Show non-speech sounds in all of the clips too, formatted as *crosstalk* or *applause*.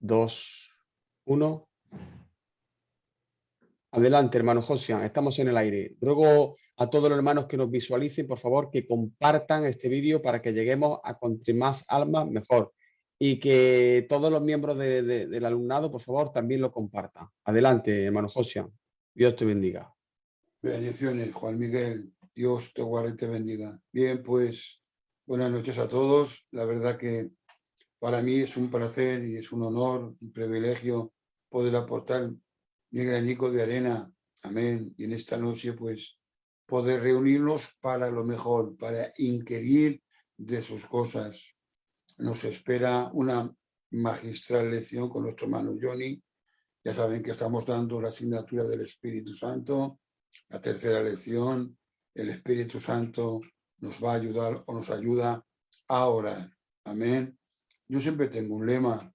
2, 1. Adelante, hermano Josian, estamos en el aire. Ruego a todos los hermanos que nos visualicen, por favor, que compartan este vídeo para que lleguemos a contra más almas mejor. Y que todos los miembros del alumnado, por favor, también lo compartan. Adelante, hermano Josian. Dios te bendiga. Bendiciones, Juan Miguel. Dios te guarde y te bendiga. Bien, pues buenas noches a todos. La verdad que para mí es un placer y es un honor, un privilegio poder aportar mi granico de arena. Amén. Y en esta noche, pues, poder reunirnos para lo mejor, para inquirir de sus cosas. Nos espera una magistral lección con nuestro hermano Johnny. Ya saben que estamos dando la asignatura del Espíritu Santo, la tercera lección. El Espíritu Santo nos va a ayudar o nos ayuda a orar. Amén. Yo siempre tengo un lema,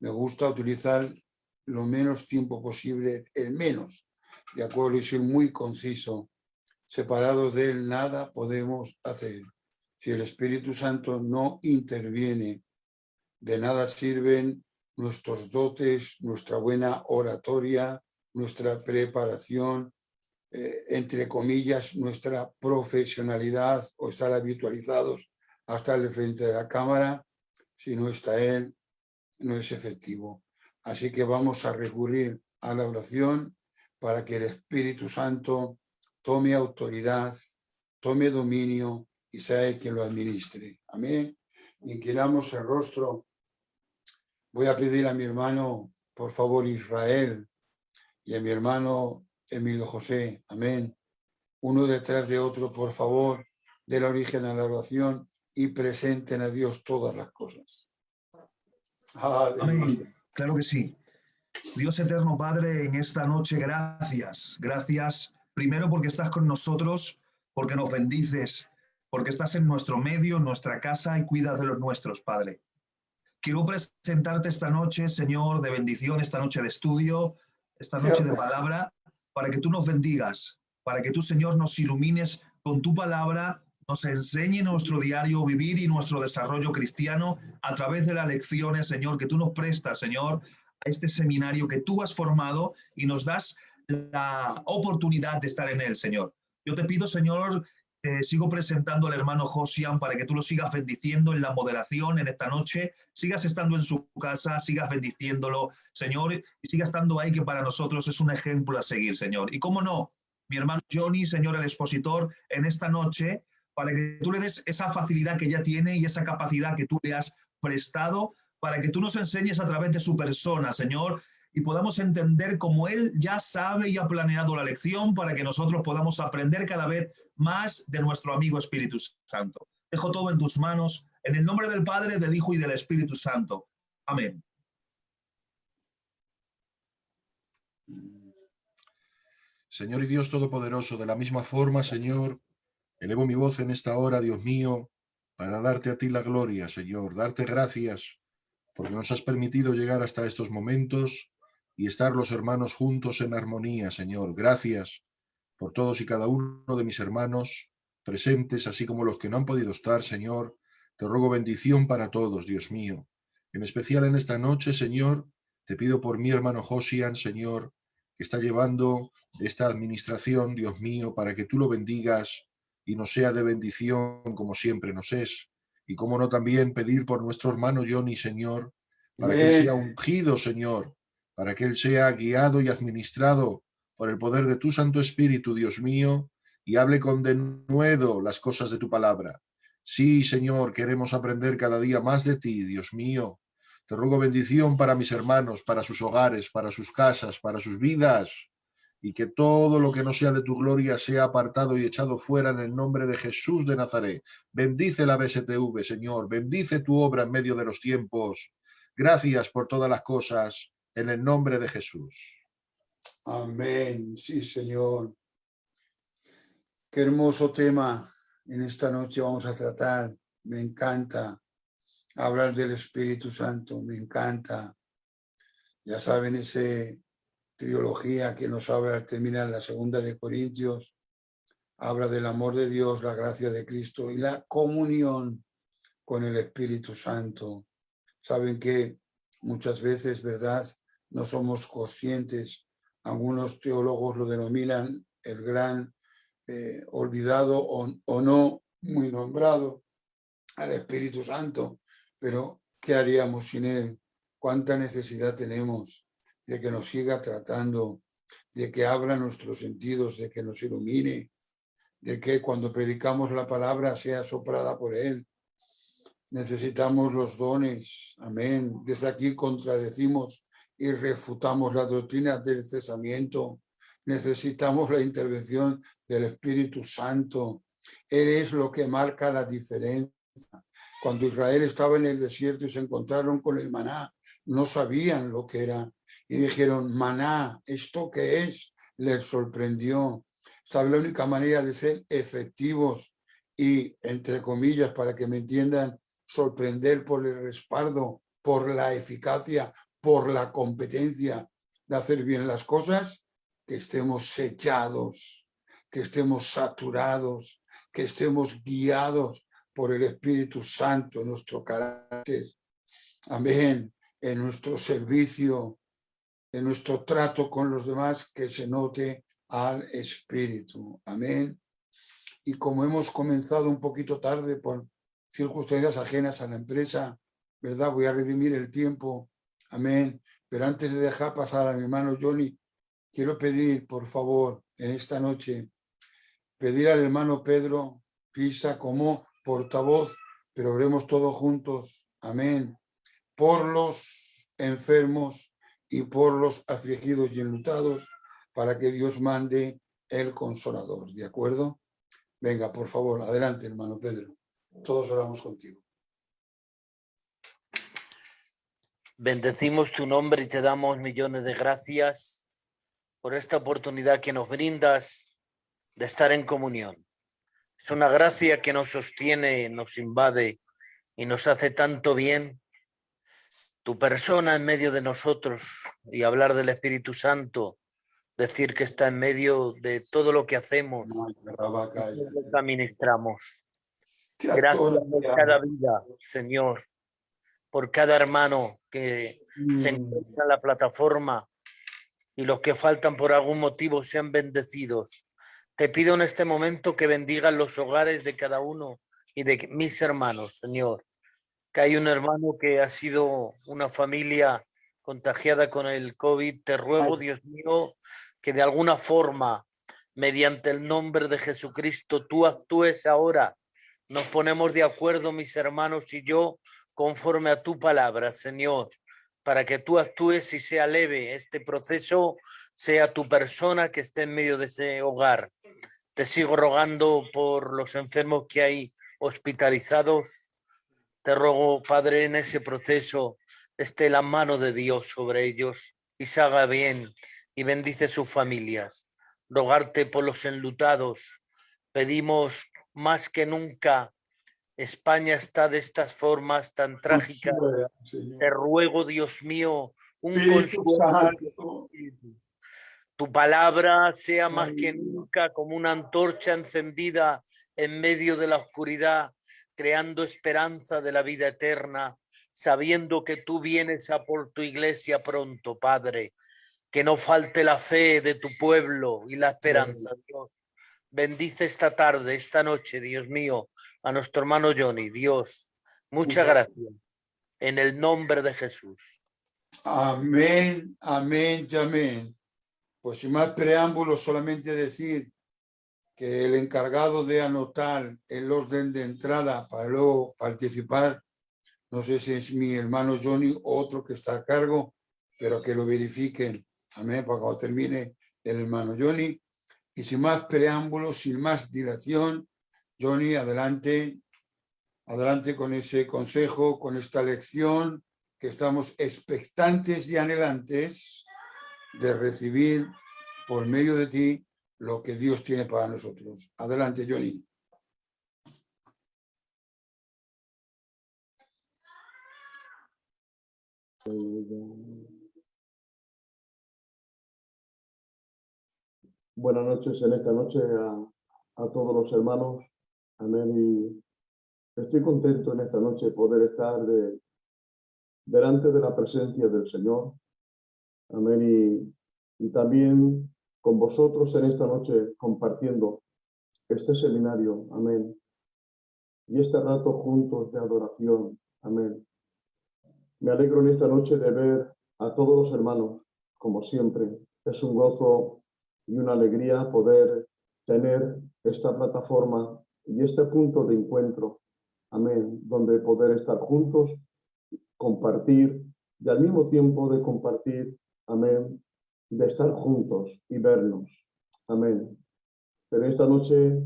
me gusta utilizar lo menos tiempo posible, el menos, de acuerdo, y ser muy conciso. Separados de él nada podemos hacer. Si el Espíritu Santo no interviene, de nada sirven nuestros dotes, nuestra buena oratoria, nuestra preparación, eh, entre comillas, nuestra profesionalidad o estar habitualizados hasta el frente de la cámara, si no está Él, no es efectivo. Así que vamos a recurrir a la oración para que el Espíritu Santo tome autoridad, tome dominio y sea Él quien lo administre. Amén. Inclinamos el rostro. Voy a pedir a mi hermano, por favor, Israel, y a mi hermano Emilio José. Amén. Uno detrás de otro, por favor, del origen a la oración y presenten a Dios todas las cosas. Amén. Claro que sí. Dios eterno Padre, en esta noche gracias. Gracias primero porque estás con nosotros, porque nos bendices, porque estás en nuestro medio, en nuestra casa y cuidas de los nuestros, Padre. Quiero presentarte esta noche, Señor, de bendición, esta noche de estudio, esta noche de palabra, para que tú nos bendigas, para que tú, Señor, nos ilumines con tu palabra nos enseñe nuestro diario vivir y nuestro desarrollo cristiano a través de las lecciones, Señor, que tú nos prestas, Señor, a este seminario que tú has formado y nos das la oportunidad de estar en él, Señor. Yo te pido, Señor, sigo presentando al hermano Josian para que tú lo sigas bendiciendo en la moderación en esta noche, sigas estando en su casa, sigas bendiciéndolo, Señor, y siga estando ahí que para nosotros es un ejemplo a seguir, Señor. Y cómo no, mi hermano Johnny, Señor el expositor, en esta noche para que tú le des esa facilidad que ya tiene y esa capacidad que tú le has prestado, para que tú nos enseñes a través de su persona, Señor, y podamos entender cómo Él ya sabe y ha planeado la lección para que nosotros podamos aprender cada vez más de nuestro amigo Espíritu Santo. Dejo todo en tus manos, en el nombre del Padre, del Hijo y del Espíritu Santo. Amén. Señor y Dios Todopoderoso, de la misma forma, Señor, Elevo mi voz en esta hora, Dios mío, para darte a ti la gloria, Señor, darte gracias, porque nos has permitido llegar hasta estos momentos y estar los hermanos juntos en armonía, Señor. Gracias por todos y cada uno de mis hermanos presentes, así como los que no han podido estar, Señor. Te ruego bendición para todos, Dios mío. En especial en esta noche, Señor, te pido por mi hermano Josian, Señor, que está llevando esta administración, Dios mío, para que tú lo bendigas y nos sea de bendición como siempre nos es. Y como no también pedir por nuestro hermano Johnny, Señor, para que él sea ungido, Señor, para que él sea guiado y administrado por el poder de tu Santo Espíritu, Dios mío, y hable con denuedo las cosas de tu palabra. Sí, Señor, queremos aprender cada día más de ti, Dios mío. Te ruego bendición para mis hermanos, para sus hogares, para sus casas, para sus vidas y que todo lo que no sea de tu gloria sea apartado y echado fuera en el nombre de Jesús de Nazaret. Bendice la BSTV, Señor, bendice tu obra en medio de los tiempos. Gracias por todas las cosas, en el nombre de Jesús. Amén, sí, Señor. Qué hermoso tema en esta noche vamos a tratar. Me encanta hablar del Espíritu Santo, me encanta. Ya saben, ese trilogía que nos habla al terminar la segunda de Corintios, habla del amor de Dios, la gracia de Cristo y la comunión con el Espíritu Santo. Saben que muchas veces, ¿verdad? No somos conscientes. Algunos teólogos lo denominan el gran eh, olvidado o, o no muy nombrado al Espíritu Santo, pero ¿qué haríamos sin él? ¿Cuánta necesidad tenemos de que nos siga tratando, de que abra nuestros sentidos, de que nos ilumine, de que cuando predicamos la palabra sea soprada por él? Necesitamos los dones, amén. Desde aquí contradecimos y refutamos la doctrina del cesamiento. Necesitamos la intervención del Espíritu Santo. Él es lo que marca la diferencia. Cuando Israel estaba en el desierto y se encontraron con el maná, no sabían lo que era. Y dijeron, maná, ¿esto qué es? Les sorprendió. Sabe la única manera de ser efectivos y, entre comillas, para que me entiendan, sorprender por el respaldo, por la eficacia, por la competencia de hacer bien las cosas, que estemos sellados, que estemos saturados, que estemos guiados por el Espíritu Santo en nuestro carácter. Amén. En nuestro servicio, en nuestro trato con los demás, que se note al Espíritu. Amén. Y como hemos comenzado un poquito tarde por circunstancias ajenas a la empresa, ¿verdad? Voy a redimir el tiempo, amén. Pero antes de dejar pasar a mi hermano Johnny, quiero pedir, por favor, en esta noche, pedir al hermano Pedro Pisa como portavoz, pero oremos todos juntos, amén, por los enfermos y por los afligidos y enlutados, para que Dios mande el consolador, ¿de acuerdo? Venga, por favor, adelante, hermano Pedro. Todos oramos contigo. Bendecimos tu nombre y te damos millones de gracias por esta oportunidad que nos brindas de estar en comunión. Es una gracia que nos sostiene, nos invade y nos hace tanto bien. Tu persona en medio de nosotros y hablar del Espíritu Santo, decir que está en medio de todo lo que hacemos, lo que administramos. Gracias por cada vida, Señor, por cada hermano que se mm. encuentra en la plataforma y los que faltan por algún motivo sean bendecidos. Te pido en este momento que bendigan los hogares de cada uno y de mis hermanos, Señor. Que hay un hermano que ha sido una familia contagiada con el COVID. Te ruego, Dios mío, que de alguna forma, mediante el nombre de Jesucristo, tú actúes ahora nos ponemos de acuerdo, mis hermanos y yo, conforme a tu palabra, Señor, para que tú actúes y sea leve este proceso, sea tu persona que esté en medio de ese hogar. Te sigo rogando por los enfermos que hay hospitalizados. Te rogo, Padre, en ese proceso esté la mano de Dios sobre ellos y se haga bien y bendice sus familias. Rogarte por los enlutados. Pedimos más que nunca España está de estas formas tan trágicas. Te ruego, Dios mío, un consuelo. Tu palabra sea más que nunca como una antorcha encendida en medio de la oscuridad, creando esperanza de la vida eterna, sabiendo que tú vienes a por tu iglesia pronto, Padre. Que no falte la fe de tu pueblo y la esperanza, Dios Bendice esta tarde, esta noche, Dios mío, a nuestro hermano Johnny. Dios, muchas gracias. En el nombre de Jesús. Amén, amén amén. Pues sin más preámbulos, solamente decir el encargado de anotar el orden de entrada para luego participar, no sé si es mi hermano Johnny o otro que está a cargo, pero que lo verifiquen. Amén, para cuando termine el hermano Johnny y sin más preámbulos, sin más dilación, Johnny, adelante, adelante con ese consejo, con esta lección, que estamos expectantes y anhelantes de recibir por medio de ti lo que Dios tiene para nosotros. Adelante, Johnny. Buenas noches en esta noche a, todos los hermanos. Amén. Y estoy contento en esta noche poder estar de, delante de la presencia del Señor. Amén. Y, y también con vosotros en esta noche compartiendo este seminario. Amén. Y este rato juntos de adoración. Amén. Me alegro en esta noche de ver a todos los hermanos, como siempre. Es un gozo y una alegría poder tener esta plataforma y este punto de encuentro. Amén. Donde poder estar juntos, compartir y al mismo tiempo de compartir. Amén. De estar juntos y vernos. Amén. Pero esta noche,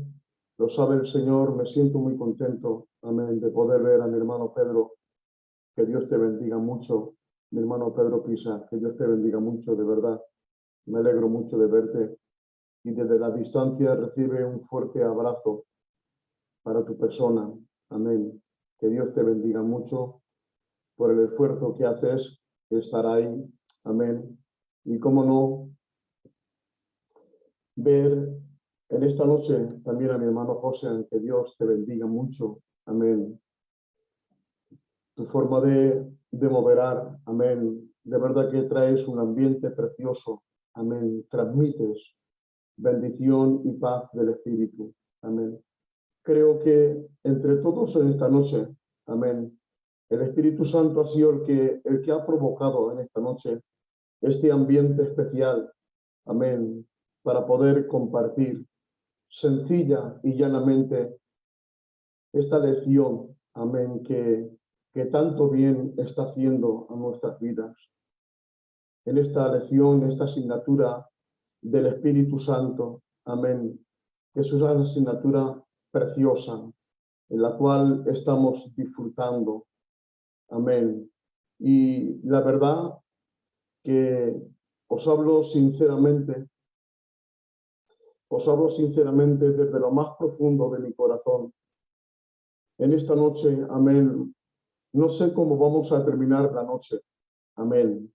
lo sabe el Señor, me siento muy contento. Amén. De poder ver a mi hermano Pedro. Que Dios te bendiga mucho. Mi hermano Pedro Pisa, que Dios te bendiga mucho, de verdad. Me alegro mucho de verte y desde la distancia recibe un fuerte abrazo para tu persona. Amén. Que Dios te bendiga mucho por el esfuerzo que haces, estar ahí. Amén. Y cómo no, ver en esta noche también a mi hermano José, que Dios te bendiga mucho. Amén. Tu forma de, de moderar, amén. De verdad que traes un ambiente precioso. Amén. Transmites bendición y paz del Espíritu. Amén. Creo que entre todos en esta noche, amén, el Espíritu Santo ha sido el que, el que ha provocado en esta noche este ambiente especial, amén, para poder compartir sencilla y llanamente esta lección, amén, que, que tanto bien está haciendo a nuestras vidas. En esta lección, esta asignatura del Espíritu Santo. Amén. Que es una asignatura preciosa en la cual estamos disfrutando. Amén. Y la verdad que os hablo sinceramente, os hablo sinceramente desde lo más profundo de mi corazón. En esta noche, amén, no sé cómo vamos a terminar la noche. Amén.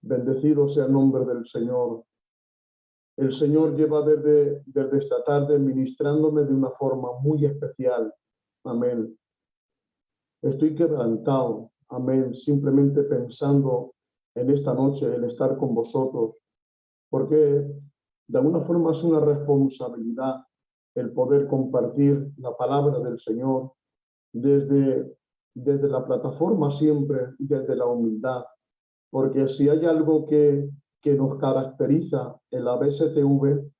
Bendecido sea el nombre del Señor. El Señor lleva desde, desde esta tarde ministrándome de una forma muy especial. Amén. Estoy quebrantado. Amén. Simplemente pensando en esta noche, en estar con vosotros. Porque de alguna forma es una responsabilidad el poder compartir la palabra del Señor desde, desde la plataforma siempre, desde la humildad, porque si hay algo que, que nos caracteriza en la BSTV,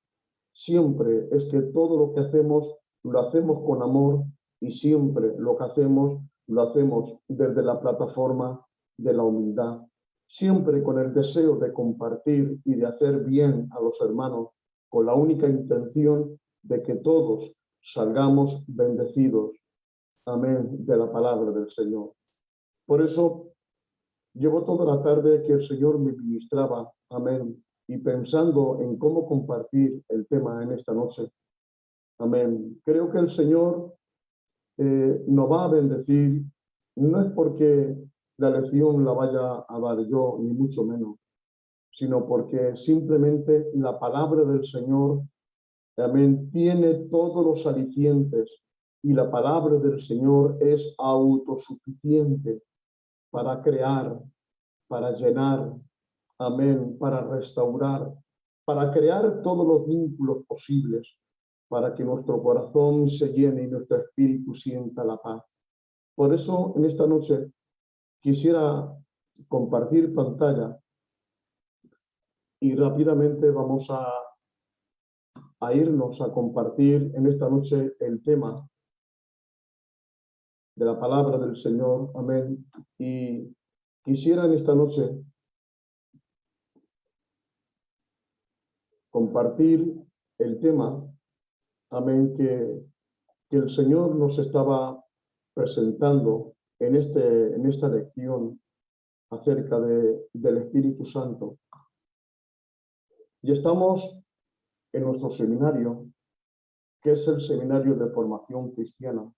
siempre es que todo lo que hacemos lo hacemos con amor y siempre lo que hacemos lo hacemos desde la plataforma de la humildad, siempre con el deseo de compartir y de hacer bien a los hermanos, con la única intención de que todos salgamos bendecidos. Amén de la palabra del Señor. Por eso Llevo toda la tarde que el Señor me ministraba, amén, y pensando en cómo compartir el tema en esta noche, amén. Creo que el Señor eh, nos va a bendecir, no es porque la lección la vaya a dar yo, ni mucho menos, sino porque simplemente la palabra del Señor, amén, tiene todos los alicientes y la palabra del Señor es autosuficiente para crear, para llenar, amén, para restaurar, para crear todos los vínculos posibles, para que nuestro corazón se llene y nuestro espíritu sienta la paz. Por eso, en esta noche, quisiera compartir pantalla y rápidamente vamos a, irnos a compartir en esta noche el tema de la palabra del Señor. Amén. Y quisiera en esta noche compartir el tema, amén, que el Señor nos estaba presentando en, este, en esta lección acerca de, del Espíritu Santo. Y estamos en nuestro seminario, que es el Seminario de Formación Cristiana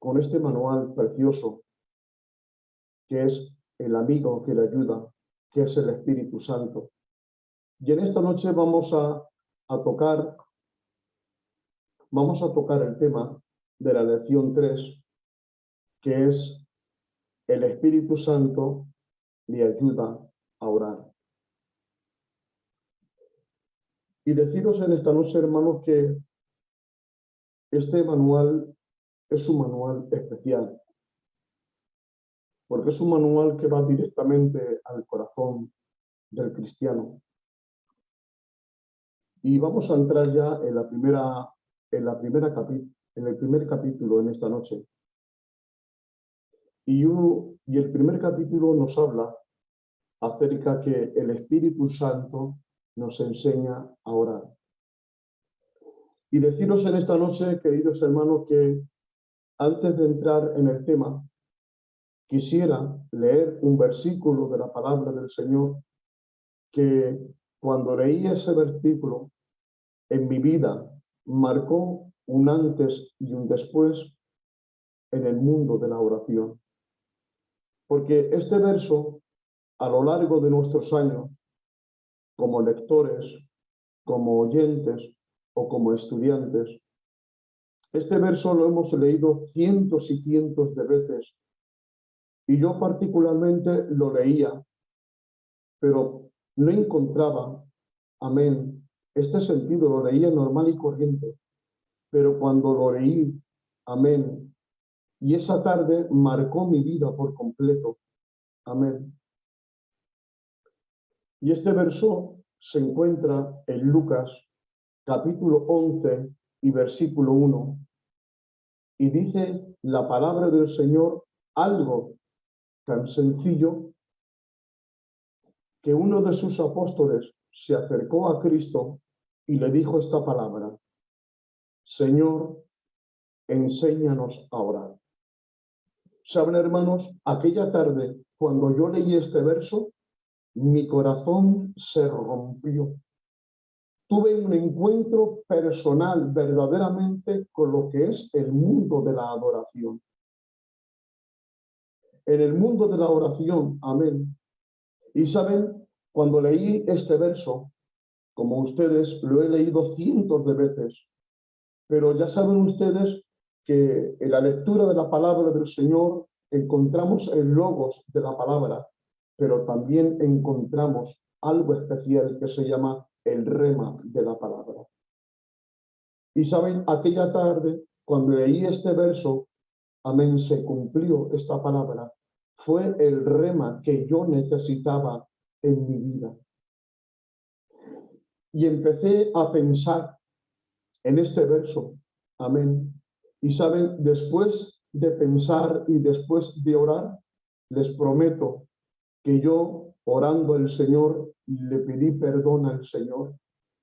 con este manual precioso, que es el amigo que le ayuda, que es el Espíritu Santo. Y en esta noche vamos a, tocar, vamos a tocar el tema de la lección 3, que es el Espíritu Santo le ayuda a orar. Y deciros en esta noche, hermanos, que este manual es un manual especial, porque es un manual que va directamente al corazón del cristiano. Y vamos a entrar ya en la primera, en la primera en el primer capítulo en esta noche. Y, y el primer capítulo nos habla acerca que el Espíritu Santo nos enseña a orar. Y deciros en esta noche, queridos hermanos, que antes de entrar en el tema, quisiera leer un versículo de la palabra del Señor que cuando leí ese versículo en mi vida marcó un antes y un después en el mundo de la oración. Porque este verso, a lo largo de nuestros años, como lectores, como oyentes o como estudiantes, este verso lo hemos leído cientos y cientos de veces y yo particularmente lo leía, pero no encontraba, amén, este sentido, lo leía normal y corriente, pero cuando lo leí, amén, y esa tarde marcó mi vida por completo, amén. Y este verso se encuentra en Lucas capítulo 11 y versículo 1, y dice la palabra del Señor algo tan sencillo que uno de sus apóstoles se acercó a Cristo y le dijo esta palabra, Señor, enséñanos a orar. Saben, hermanos, aquella tarde, cuando yo leí este verso, mi corazón se rompió. Tuve un encuentro personal verdaderamente con lo que es el mundo de la adoración. En el mundo de la oración, amén. Y saben, cuando leí este verso, como ustedes lo he leído cientos de veces, pero ya saben ustedes que en la lectura de la palabra del Señor encontramos el logos de la palabra, pero también encontramos algo especial que se llama el rema de la palabra. Y saben, aquella tarde, cuando leí este verso, amén, se cumplió esta palabra, fue el rema que yo necesitaba en mi vida. Y empecé a pensar en este verso, amén. Y saben, después de pensar y después de orar, les prometo que yo, orando al Señor, le pedí perdón al Señor.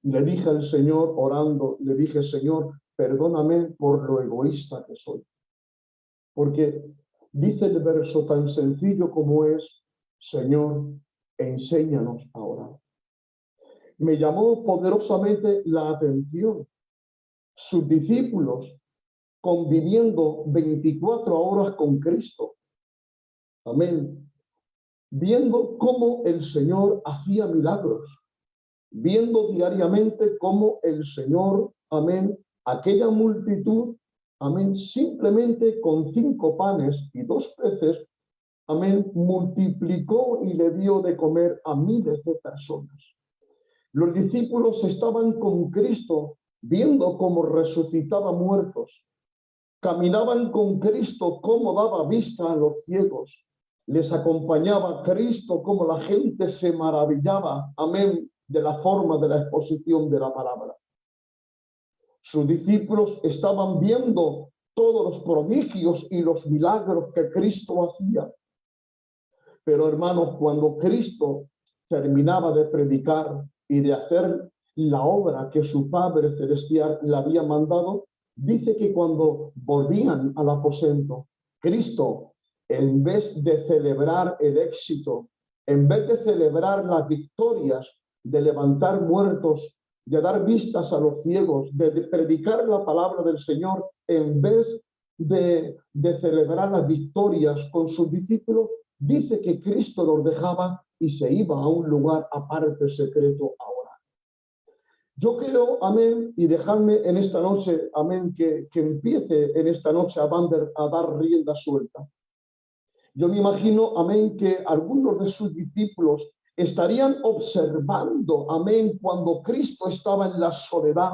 Le dije al Señor, orando, le dije, Señor, perdóname por lo egoísta que soy. Porque dice el verso tan sencillo como es, Señor, enséñanos a orar. Me llamó poderosamente la atención. Sus discípulos conviviendo 24 horas con Cristo. Amén. Viendo cómo el Señor hacía milagros, viendo diariamente cómo el Señor, amén, aquella multitud, amén, simplemente con cinco panes y dos peces, amén, multiplicó y le dio de comer a miles de personas. Los discípulos estaban con Cristo viendo cómo resucitaba muertos, Caminaban con Cristo como daba vista a los ciegos. Les acompañaba Cristo como la gente se maravillaba, amén, de la forma de la exposición de la palabra. Sus discípulos estaban viendo todos los prodigios y los milagros que Cristo hacía. Pero hermanos, cuando Cristo terminaba de predicar y de hacer la obra que su Padre Celestial le había mandado, dice que cuando volvían al aposento, Cristo, en vez de celebrar el éxito, en vez de celebrar las victorias, de levantar muertos, de dar vistas a los ciegos, de, predicar la palabra del Señor, en vez de, celebrar las victorias con sus discípulos, dice que Cristo los dejaba y se iba a un lugar aparte secreto a orar. Yo quiero, amén, y dejarme en esta noche, amén, que, que empiece en esta noche a, dar, a dar rienda suelta. Yo me imagino, amén, que algunos de sus discípulos estarían observando, amén, cuando Cristo estaba en la soledad,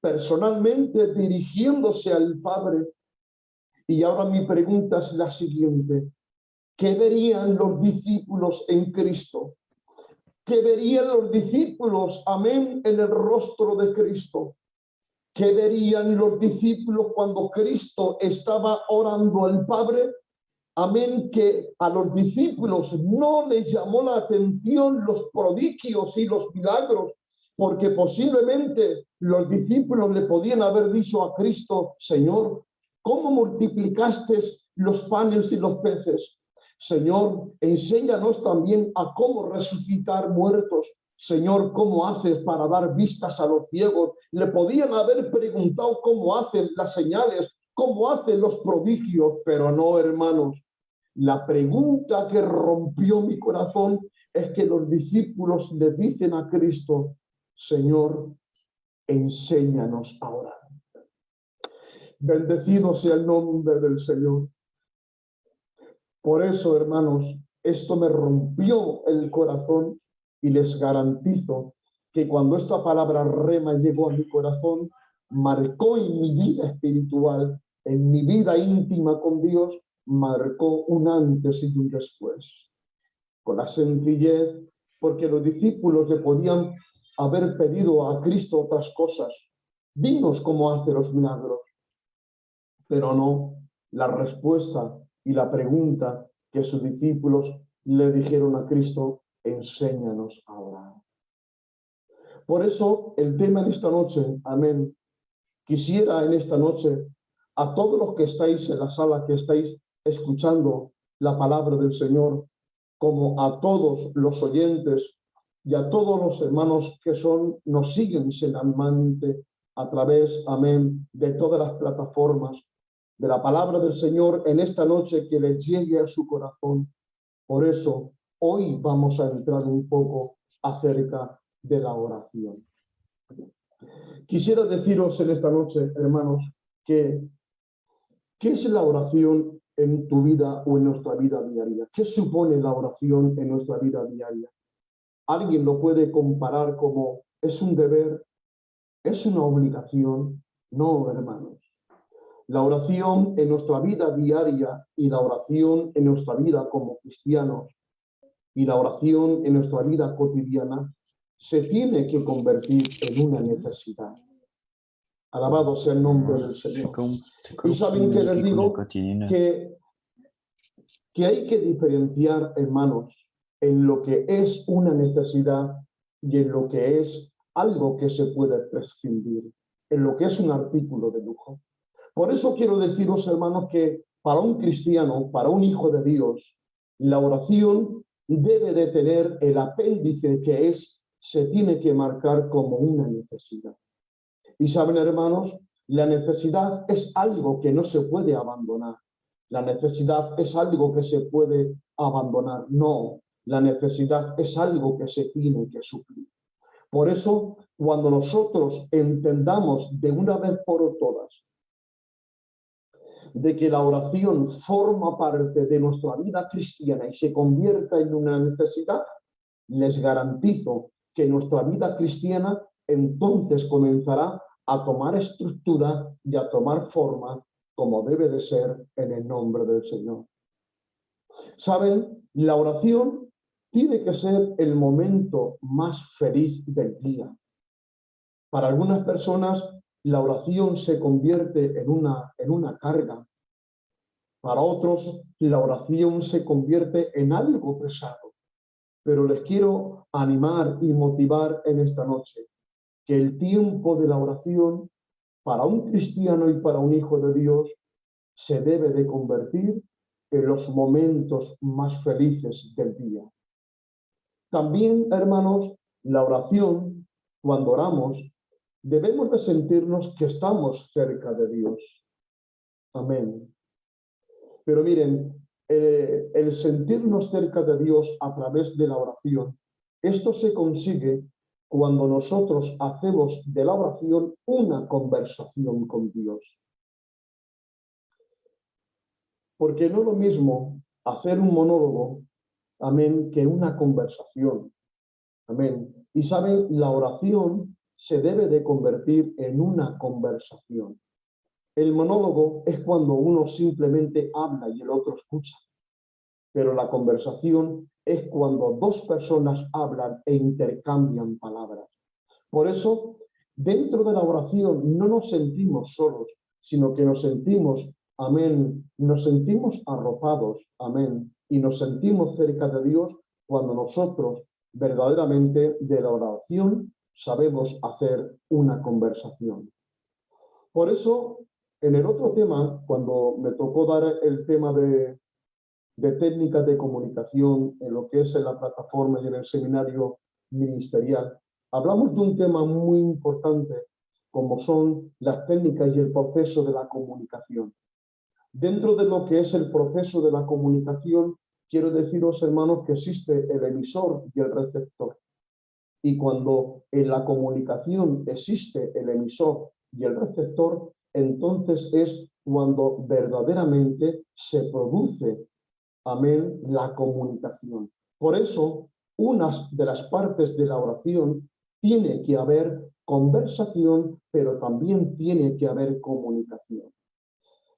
personalmente dirigiéndose al Padre. Y ahora mi pregunta es la siguiente. ¿Qué verían los discípulos en Cristo? ¿Qué verían los discípulos, amén, en el rostro de Cristo? ¿Qué verían los discípulos cuando Cristo estaba orando al Padre? Amén, que a los discípulos no les llamó la atención los prodigios y los milagros, porque posiblemente los discípulos le podían haber dicho a Cristo, Señor, ¿cómo multiplicaste los panes y los peces? Señor, enséñanos también a cómo resucitar muertos. Señor, ¿cómo haces para dar vistas a los ciegos? Le podían haber preguntado cómo hacen las señales, cómo hacen los prodigios, pero no, hermanos. La pregunta que rompió mi corazón es que los discípulos le dicen a Cristo, Señor, enséñanos a orar. Bendecido sea el nombre del Señor. Por eso, hermanos, esto me rompió el corazón y les garantizo que cuando esta palabra rema llegó a mi corazón, marcó en mi vida espiritual, en mi vida íntima con Dios, marcó un antes y un después. Con la sencillez, porque los discípulos le podían haber pedido a Cristo otras cosas. Dinos cómo hace los milagros. Pero no, la respuesta y la pregunta que sus discípulos le dijeron a Cristo, enséñanos a orar. Por eso el tema de esta noche, amén, quisiera en esta noche a todos los que estáis en la sala, que estáis escuchando la palabra del Señor, como a todos los oyentes y a todos los hermanos que son, nos siguen semanalmente a través, amén, de todas las plataformas de la palabra del Señor en esta noche que les llegue a su corazón. Por eso, hoy vamos a entrar un poco acerca de la oración. Quisiera deciros en esta noche, hermanos, que ¿qué es la oración en tu vida o en nuestra vida diaria? ¿Qué supone la oración en nuestra vida diaria? Alguien lo puede comparar como es un deber, es una obligación. No, hermanos. La oración en nuestra vida diaria y la oración en nuestra vida como cristianos y la oración en nuestra vida cotidiana se tiene que convertir en una necesidad. Alabado sea el nombre del Señor. Y saben que les digo que, que hay que diferenciar, hermanos, en lo que es una necesidad y en lo que es algo que se puede prescindir, en lo que es un artículo de lujo. Por eso quiero deciros, hermanos, que para un cristiano, para un hijo de Dios, la oración debe de tener el apéndice que es, se tiene que marcar como una necesidad. Y saben, hermanos, la necesidad es algo que no se puede abandonar. La necesidad es algo que se puede abandonar. No, la necesidad es algo que se tiene que suplir. Por eso, cuando nosotros entendamos de una vez por todas de que la oración forma parte de nuestra vida cristiana y se convierta en una necesidad, les garantizo que nuestra vida cristiana entonces comenzará a tomar estructura y a tomar forma como debe de ser en el nombre del Señor. Saben, la oración tiene que ser el momento más feliz del día. Para algunas personas la oración se convierte en una, en una carga. Para otros la oración se convierte en algo pesado. Pero les quiero animar y motivar en esta noche que el tiempo de la oración para un cristiano y para un hijo de Dios se debe de convertir en los momentos más felices del día. También, hermanos, la oración, cuando oramos, debemos de sentirnos que estamos cerca de Dios. Amén. Pero miren, eh, el sentirnos cerca de Dios a través de la oración, esto se consigue cuando nosotros hacemos de la oración una conversación con Dios. Porque no es lo mismo hacer un monólogo, amén, que una conversación. Amén. Y saben, la oración se debe de convertir en una conversación. El monólogo es cuando uno simplemente habla y el otro escucha. Pero la conversación es cuando dos personas hablan e intercambian palabras. Por eso, dentro de la oración no nos sentimos solos, sino que nos sentimos, amén, nos sentimos arropados, amén, y nos sentimos cerca de Dios cuando nosotros verdaderamente de la oración sabemos hacer una conversación. Por eso, en el otro tema, cuando me tocó dar el tema de, de técnicas de comunicación en lo que es en la plataforma y en el seminario ministerial, hablamos de un tema muy importante como son las técnicas y el proceso de la comunicación. Dentro de lo que es el proceso de la comunicación, quiero deciros, hermanos, que existe el emisor y el receptor. Y cuando en la comunicación existe el emisor y el receptor, entonces es cuando verdaderamente se produce, amén, la comunicación. Por eso, una de las partes de la oración tiene que haber conversación, pero también tiene que haber comunicación.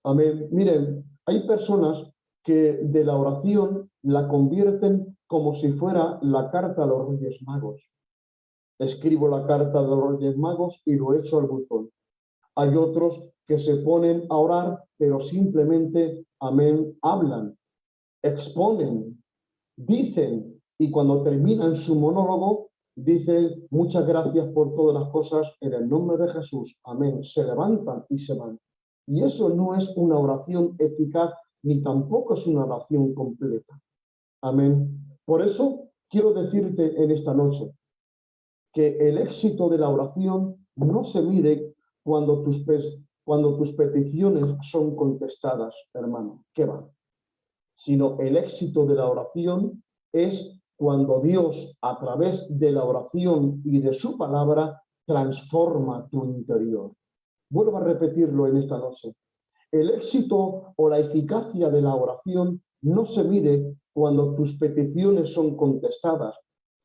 Amén. Miren, hay personas que de la oración la convierten como si fuera la carta a los Reyes Magos. Escribo la carta de los Reyes Magos y lo echo al buzón. Hay otros que se ponen a orar, pero simplemente, amén, hablan, exponen, dicen, y cuando terminan su monólogo, dicen muchas gracias por todas las cosas en el nombre de Jesús, amén. Se levantan y se van. Y eso no es una oración eficaz ni tampoco es una oración completa. Amén. Por eso quiero decirte en esta noche que el éxito de la oración no se mide cuando tus, cuando tus peticiones son contestadas, hermano. ¿Qué va? Sino el éxito de la oración es cuando Dios, a través de la oración y de su palabra, transforma tu interior. Vuelvo a repetirlo en esta noche. El éxito o la eficacia de la oración no se mide cuando tus peticiones son contestadas,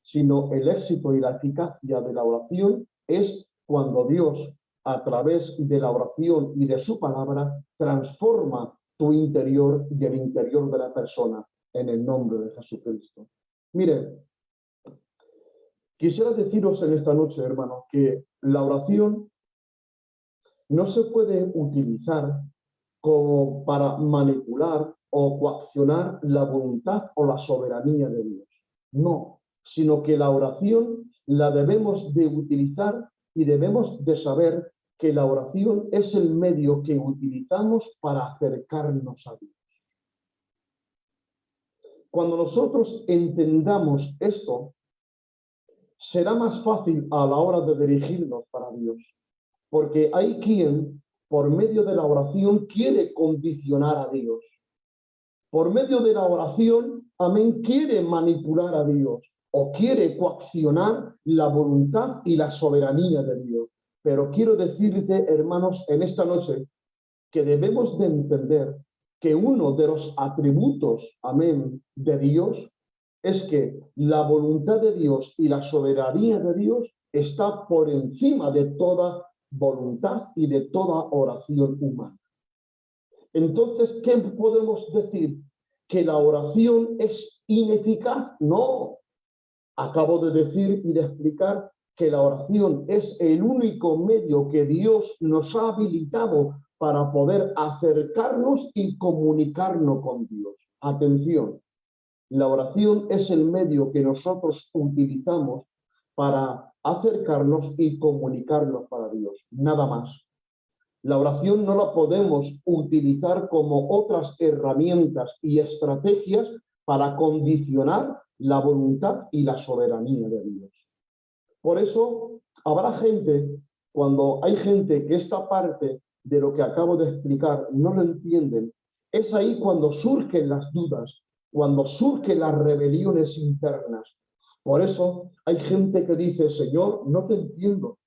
sino el éxito y la eficacia de la oración es cuando Dios, a través de la oración y de su palabra, transforma tu interior y el interior de la persona en el nombre de Jesucristo. Miren, quisiera deciros en esta noche, hermanos, que la oración no se puede utilizar como para manipular o coaccionar la voluntad o la soberanía de Dios. No, sino que la oración la debemos de utilizar y debemos de saber que la oración es el medio que utilizamos para acercarnos a Dios. Cuando nosotros entendamos esto, será más fácil a la hora de dirigirnos para Dios, porque hay quien por medio de la oración quiere condicionar a Dios. Por medio de la oración, amén, quiere manipular a Dios o quiere coaccionar la voluntad y la soberanía de Dios. Pero quiero decirte, hermanos, en esta noche, que debemos de entender que uno de los atributos, amén, de Dios es que la voluntad de Dios y la soberanía de Dios está por encima de toda voluntad y de toda oración humana. Entonces, ¿qué podemos decir? ¿Que la oración es ineficaz? No. Acabo de decir y de explicar que la oración es el único medio que Dios nos ha habilitado para poder acercarnos y comunicarnos con Dios. Atención, la oración es el medio que nosotros utilizamos para acercarnos y comunicarnos para Dios, nada más. La oración no la podemos utilizar como otras herramientas y estrategias para condicionar la voluntad y la soberanía de Dios. Por eso habrá gente, cuando hay gente que esta parte de lo que acabo de explicar no lo entienden, es ahí cuando surgen las dudas, cuando surgen las rebeliones internas, Por eso hay gente que dice, Señor, no te entiendo.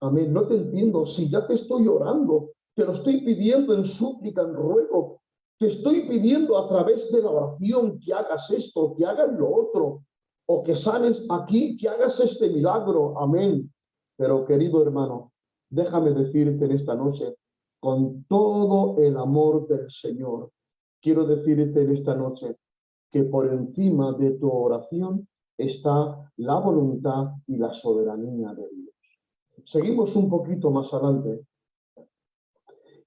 Amén, no te entiendo. Si ya te estoy orando, te lo estoy pidiendo en súplica, en ruego. Te estoy pidiendo a través de la oración que hagas esto, que hagas lo otro, o que sales aquí, que hagas este milagro. Amén. Pero querido hermano, déjame decirte en esta noche, con todo el amor del Señor, quiero decirte en esta noche que por encima de tu oración está la voluntad y la soberanía de Dios. Seguimos un poquito más adelante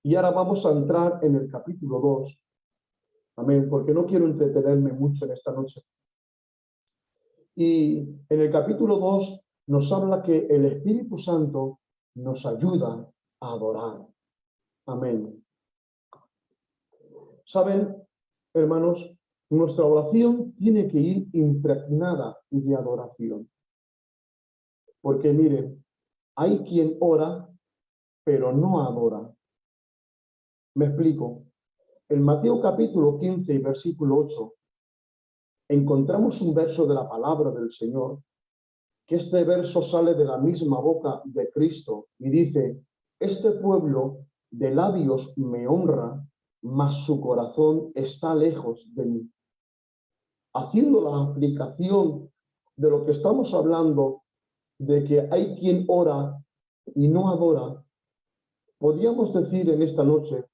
y ahora vamos a entrar en el capítulo 2. Amén, porque no quiero entretenerme mucho en esta noche. Y en el capítulo 2 nos habla que el Espíritu Santo nos ayuda a adorar. Amén. Saben, hermanos, nuestra oración tiene que ir impregnada de adoración. Porque miren, hay quien ora, pero no adora. Me explico. En Mateo capítulo 15 y versículo 8, encontramos un verso de la palabra del Señor, que este verso sale de la misma boca de Cristo y dice, este pueblo de labios me honra, mas su corazón está lejos de mí. Haciendo la aplicación de lo que estamos hablando, de que hay quien ora y no adora, podríamos decir en esta noche,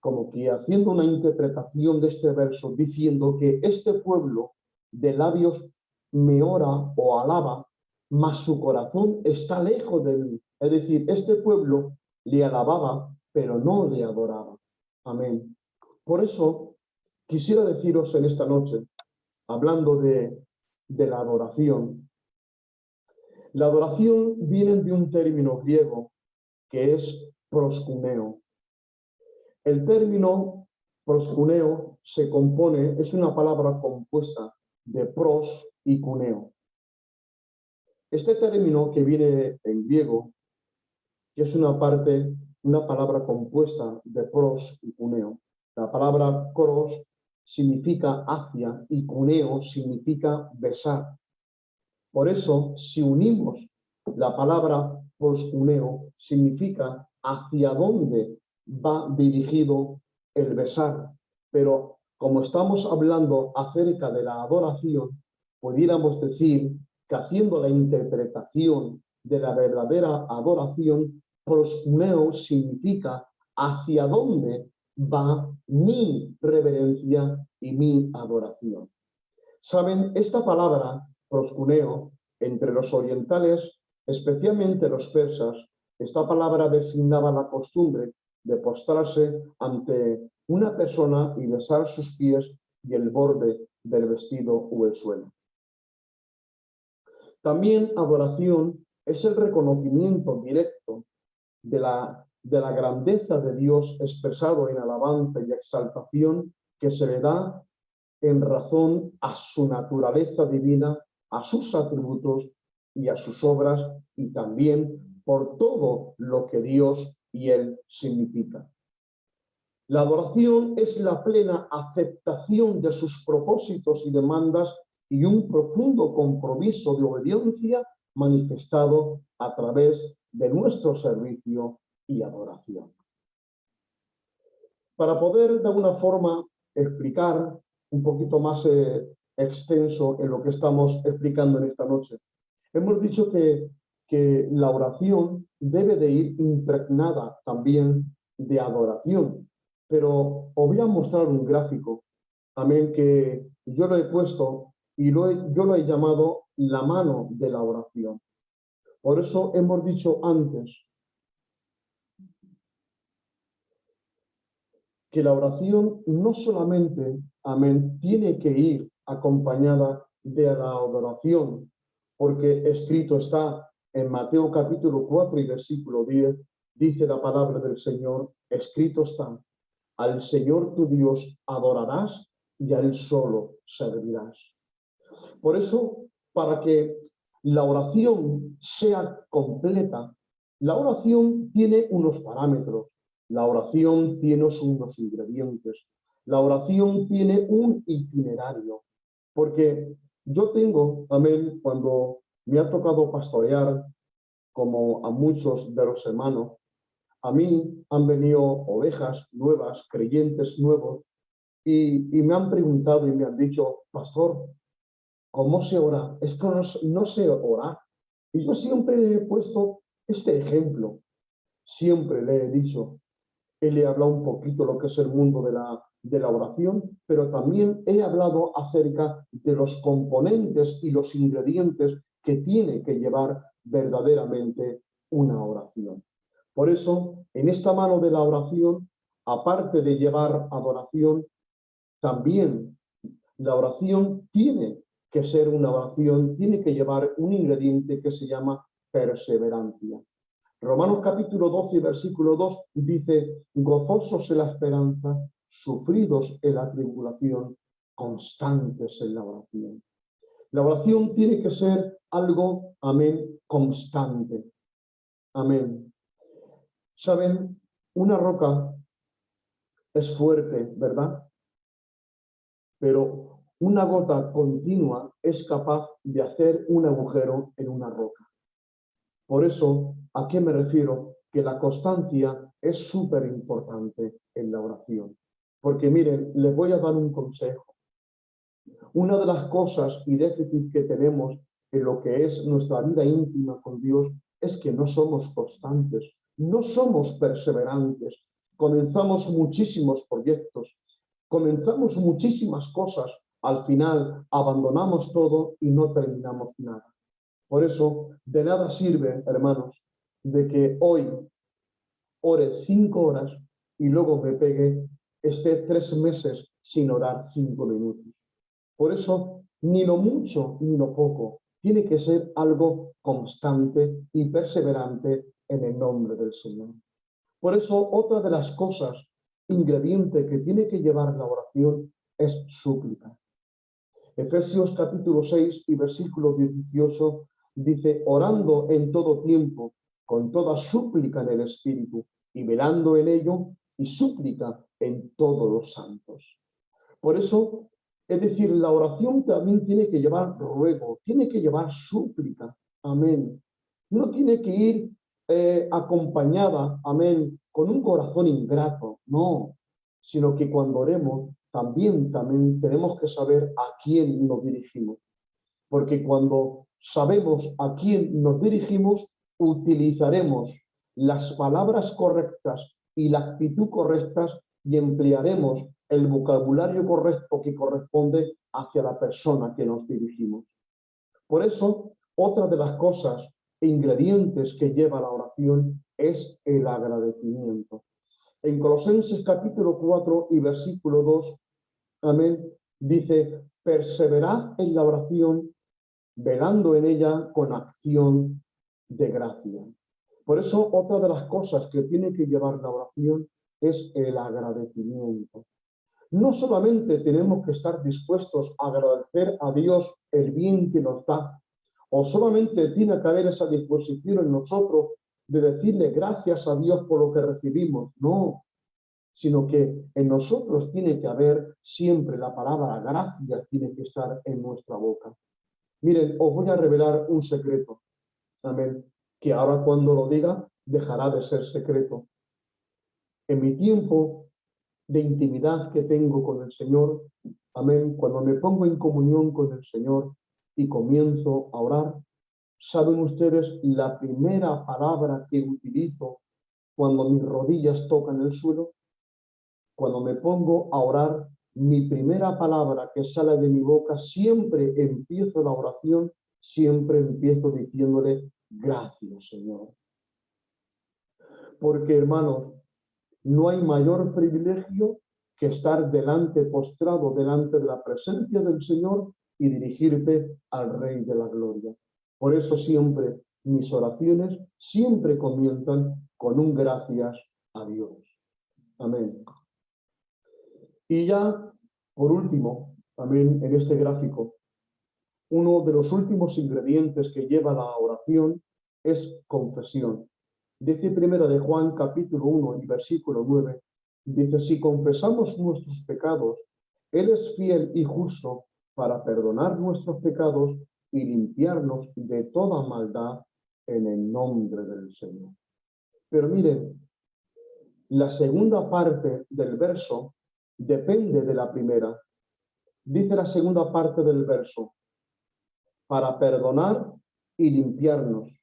como que haciendo una interpretación de este verso, diciendo que este pueblo de labios me ora o alaba, mas su corazón está lejos de mí. Es decir, este pueblo le alababa, pero no le adoraba. Amén. Por eso quisiera deciros en esta noche, hablando de, de la adoración, la adoración viene de un término griego que es proscuneo. El término proscuneo se compone, es una palabra compuesta de pros y cuneo. Este término que viene en griego, es una parte una palabra compuesta de pros y cuneo. La palabra pros significa hacia y cuneo significa besar. Por eso, si unimos la palabra proscuneo, significa hacia dónde va dirigido el besar. Pero como estamos hablando acerca de la adoración, pudiéramos decir que haciendo la interpretación de la verdadera adoración, proscuneo significa hacia dónde va mi reverencia y mi adoración. Saben, esta palabra, proscuneo, entre los orientales, especialmente los persas, esta palabra designaba la costumbre de postrarse ante una persona y besar sus pies y el borde del vestido o el suelo. También adoración es el reconocimiento directo de la, de la grandeza de Dios expresado en alabanza y exaltación que se le da en razón a su naturaleza divina, a sus atributos y a sus obras y también por todo lo que Dios y Él significa. La adoración es la plena aceptación de sus propósitos y demandas y un profundo compromiso de obediencia manifestado a través de nuestro servicio y adoración. Para poder de alguna forma explicar un poquito más eh, extenso en lo que estamos explicando en esta noche, hemos dicho que, que la oración debe de ir impregnada también de adoración. Pero os voy a mostrar un gráfico, amén, que yo lo he puesto y lo yo lo he llamado la mano de la oración. Por eso hemos dicho antes que la oración no solamente, amén, tiene que ir acompañada de la adoración, porque escrito está en Mateo capítulo 4 y versículo 10, dice la palabra del Señor, escrito está, al Señor tu Dios adorarás y a Él solo servirás. Por eso, para que la oración sea completa, la oración tiene unos parámetros, la oración tiene unos ingredientes, la oración tiene un itinerario, porque Yo tengo, amén, cuando me ha tocado pastorear, como a muchos de los hermanos, a mí han venido ovejas nuevas, creyentes nuevos, y, me han preguntado y me han dicho, pastor, ¿cómo se ora? Es que no, no sé orar. Y yo siempre le he puesto este ejemplo. Siempre le he dicho, él le he hablado un poquito lo que es el mundo de la oración, pero también he hablado acerca de los componentes y los ingredientes que tiene que llevar verdaderamente una oración. Por eso, en esta mano de la oración, aparte de llevar adoración, también la oración tiene que ser una oración, tiene que llevar un ingrediente que se llama perseverancia. Romanos capítulo 12, versículo 2 dice, gozosos en la esperanza, sufridos en la tribulación, constantes en la oración. La oración tiene que ser algo, amén, constante. Amén. Saben, una roca es fuerte, ¿verdad? Pero una gota continua es capaz de hacer un agujero en una roca. Por eso, ¿a qué me refiero? Que la constancia es súper importante en la oración. Porque miren, les voy a dar un consejo. Una de las cosas y déficit que tenemos en lo que es nuestra vida íntima con Dios es que no somos constantes, no somos perseverantes. Comenzamos muchísimos proyectos, comenzamos muchísimas cosas, al final abandonamos todo y no terminamos nada. Por eso, de nada sirve, hermanos, de que hoy ore cinco horas y luego me pegue, esté tres meses sin orar cinco minutos. Por eso, ni lo mucho ni lo poco, tiene que ser algo constante y perseverante en el nombre del Señor. Por eso, otra de las cosas, ingrediente que tiene que llevar la oración es súplica. Efesios capítulo 6 y versículo 18 dice, orando en todo tiempo, con toda súplica en el Espíritu, y velando en ello, y súplica en todos los santos. Por eso es decir, la oración también tiene que llevar ruego, tiene que llevar súplica. Amén. No tiene que ir eh, acompañada, amén, con un corazón ingrato, no, sino que cuando oremos también, también tenemos que saber a quién nos dirigimos. Porque cuando sabemos a quién nos dirigimos, utilizaremos las palabras correctas y la actitud correctas y emplearemos el vocabulario correcto que corresponde hacia la persona que nos dirigimos. Por eso, otra de las cosas e ingredientes que lleva la oración es el agradecimiento. En Colosenses capítulo 4 y versículo 2, amén, dice, perseverad en la oración, velando en ella con acción de gracia. Por eso, otra de las cosas que tiene que llevar la oración es el agradecimiento. No solamente tenemos que estar dispuestos a agradecer a Dios el bien que nos da, o solamente tiene que haber esa disposición en nosotros de decirle gracias a Dios por lo que recibimos, no, sino que en nosotros tiene que haber siempre la palabra gracia, tiene que estar en nuestra boca. Miren, os voy a revelar un secreto, amén, que ahora cuando lo diga dejará de ser secreto. En mi tiempo de intimidad que tengo con el Señor, amén, cuando me pongo en comunión con el Señor y comienzo a orar, saben ustedes la primera palabra que utilizo cuando mis rodillas tocan el suelo, cuando me pongo a orar, mi primera palabra que sale de mi boca, siempre empiezo la oración, siempre empiezo diciéndole gracias, Señor. Porque, hermanos, no hay mayor privilegio que estar delante, postrado delante de la presencia del Señor y dirigirte al Rey de la Gloria. Por eso siempre mis oraciones siempre comienzan con un gracias a Dios. Amén. Y ya, por último, amén, en este gráfico, uno de los últimos ingredientes que lleva la oración es confesión. Dice primera de Juan capítulo 1 y versículo 9, dice, si confesamos nuestros pecados, Él es fiel y justo para perdonar nuestros pecados y limpiarnos de toda maldad en el nombre del Señor. Pero miren, la segunda parte del verso depende de la primera. Dice la segunda parte del verso, para perdonar y limpiarnos.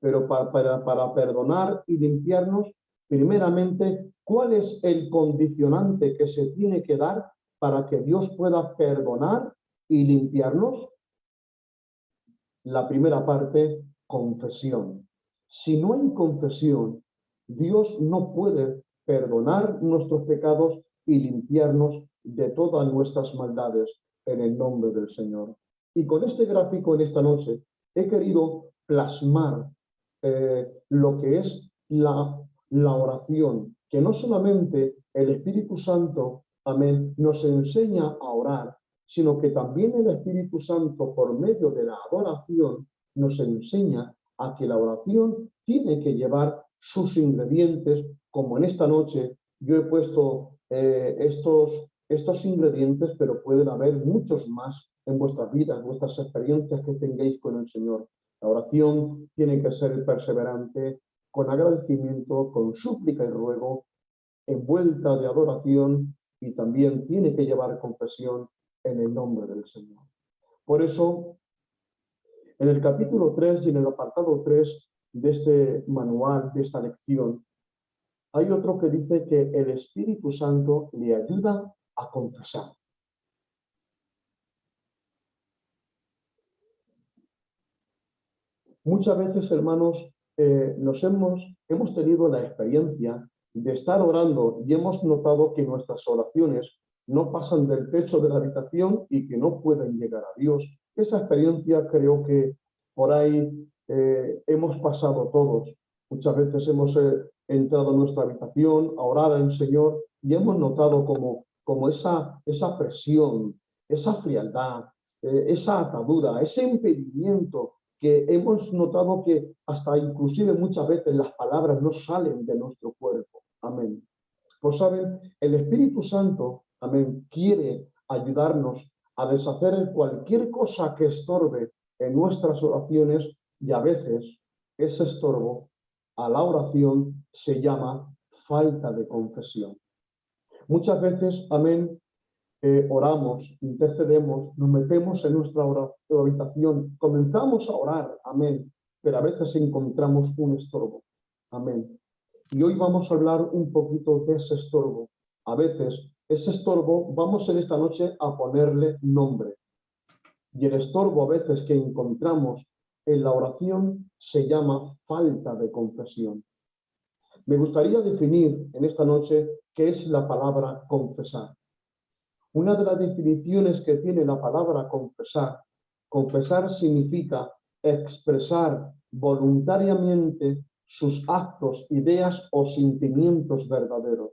Pero para, perdonar y limpiarnos, primeramente, ¿cuál es el condicionante que se tiene que dar para que Dios pueda perdonar y limpiarnos? La primera parte, confesión. Si no hay confesión, Dios no puede perdonar nuestros pecados y limpiarnos de todas nuestras maldades en el nombre del Señor. Y con este gráfico en esta noche he querido plasmar eh, lo que es la, oración, que no solamente el Espíritu Santo, amén, nos enseña a orar, sino que también el Espíritu Santo, por medio de la adoración, nos enseña a que la oración tiene que llevar sus ingredientes, como en esta noche yo he puesto eh, estos ingredientes, pero pueden haber muchos más en vuestras vidas, vuestras experiencias que tengáis con el Señor. La oración tiene que ser perseverante, con agradecimiento, con súplica y ruego, envuelta de adoración y también tiene que llevar confesión en el nombre del Señor. Por eso, en el capítulo 3 y en el apartado 3 de este manual, de esta lección, hay otro que dice que el Espíritu Santo le ayuda a confesar. Muchas veces, hermanos, eh, nos hemos, hemos tenido la experiencia de estar orando y hemos notado que nuestras oraciones no pasan del techo de la habitación y que no pueden llegar a Dios. Esa experiencia creo que por ahí eh, hemos pasado todos. Muchas veces hemos eh, entrado a nuestra habitación a orar al Señor y hemos notado como, como esa, esa presión, esa frialdad, eh, esa atadura, ese impedimento que hemos notado que hasta inclusive muchas veces las palabras no salen de nuestro cuerpo. Amén. Pues saben, el Espíritu Santo amén, quiere ayudarnos a deshacer cualquier cosa que estorbe en nuestras oraciones y a veces ese estorbo a la oración se llama falta de confesión. Muchas veces, amén, oramos, intercedemos, nos metemos en nuestra habitación, comenzamos a orar, amén, pero a veces encontramos un estorbo, amén. Y hoy vamos a hablar un poquito de ese estorbo. A veces ese estorbo vamos en esta noche a ponerle nombre. Y el estorbo a veces que encontramos en la oración se llama falta de confesión. Me gustaría definir en esta noche qué es la palabra confesar. Una de las definiciones que tiene la palabra confesar, confesar significa expresar voluntariamente sus actos, ideas o sentimientos verdaderos.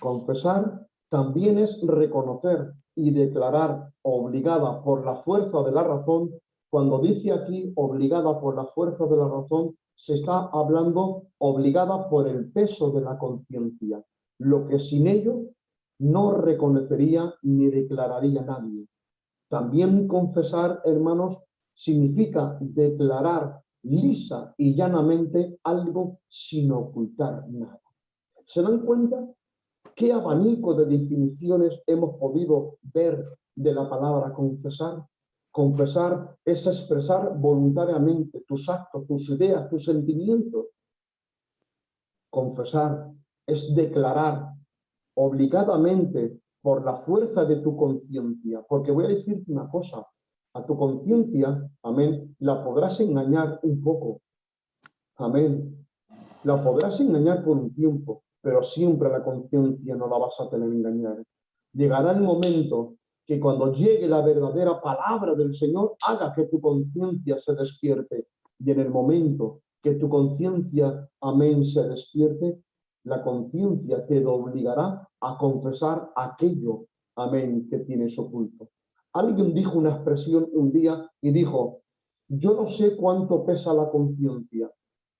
Confesar también es reconocer y declarar obligada por la fuerza de la razón. Cuando dice aquí obligada por la fuerza de la razón, se está hablando obligada por el peso de la conciencia, lo que sin ello no reconocería ni declararía nadie. También confesar, hermanos, significa declarar lisa y llanamente algo sin ocultar nada. ¿Se dan cuenta? ¿Qué abanico de definiciones hemos podido ver de la palabra confesar? Confesar es expresar voluntariamente tus actos, tus ideas, tus sentimientos. Confesar es declarar obligadamente por la fuerza de tu conciencia. Porque voy a decirte una cosa, a tu conciencia, amén, la podrás engañar un poco. Amén. La podrás engañar por un tiempo, pero siempre la conciencia no la vas a tener engañar. Llegará el momento que cuando llegue la verdadera palabra del Señor, haga que tu conciencia se despierte. Y en el momento que tu conciencia, amén, se despierte, la conciencia te obligará a confesar aquello, amén, que tienes oculto. Alguien dijo una expresión un día y dijo, yo no sé cuánto pesa la conciencia,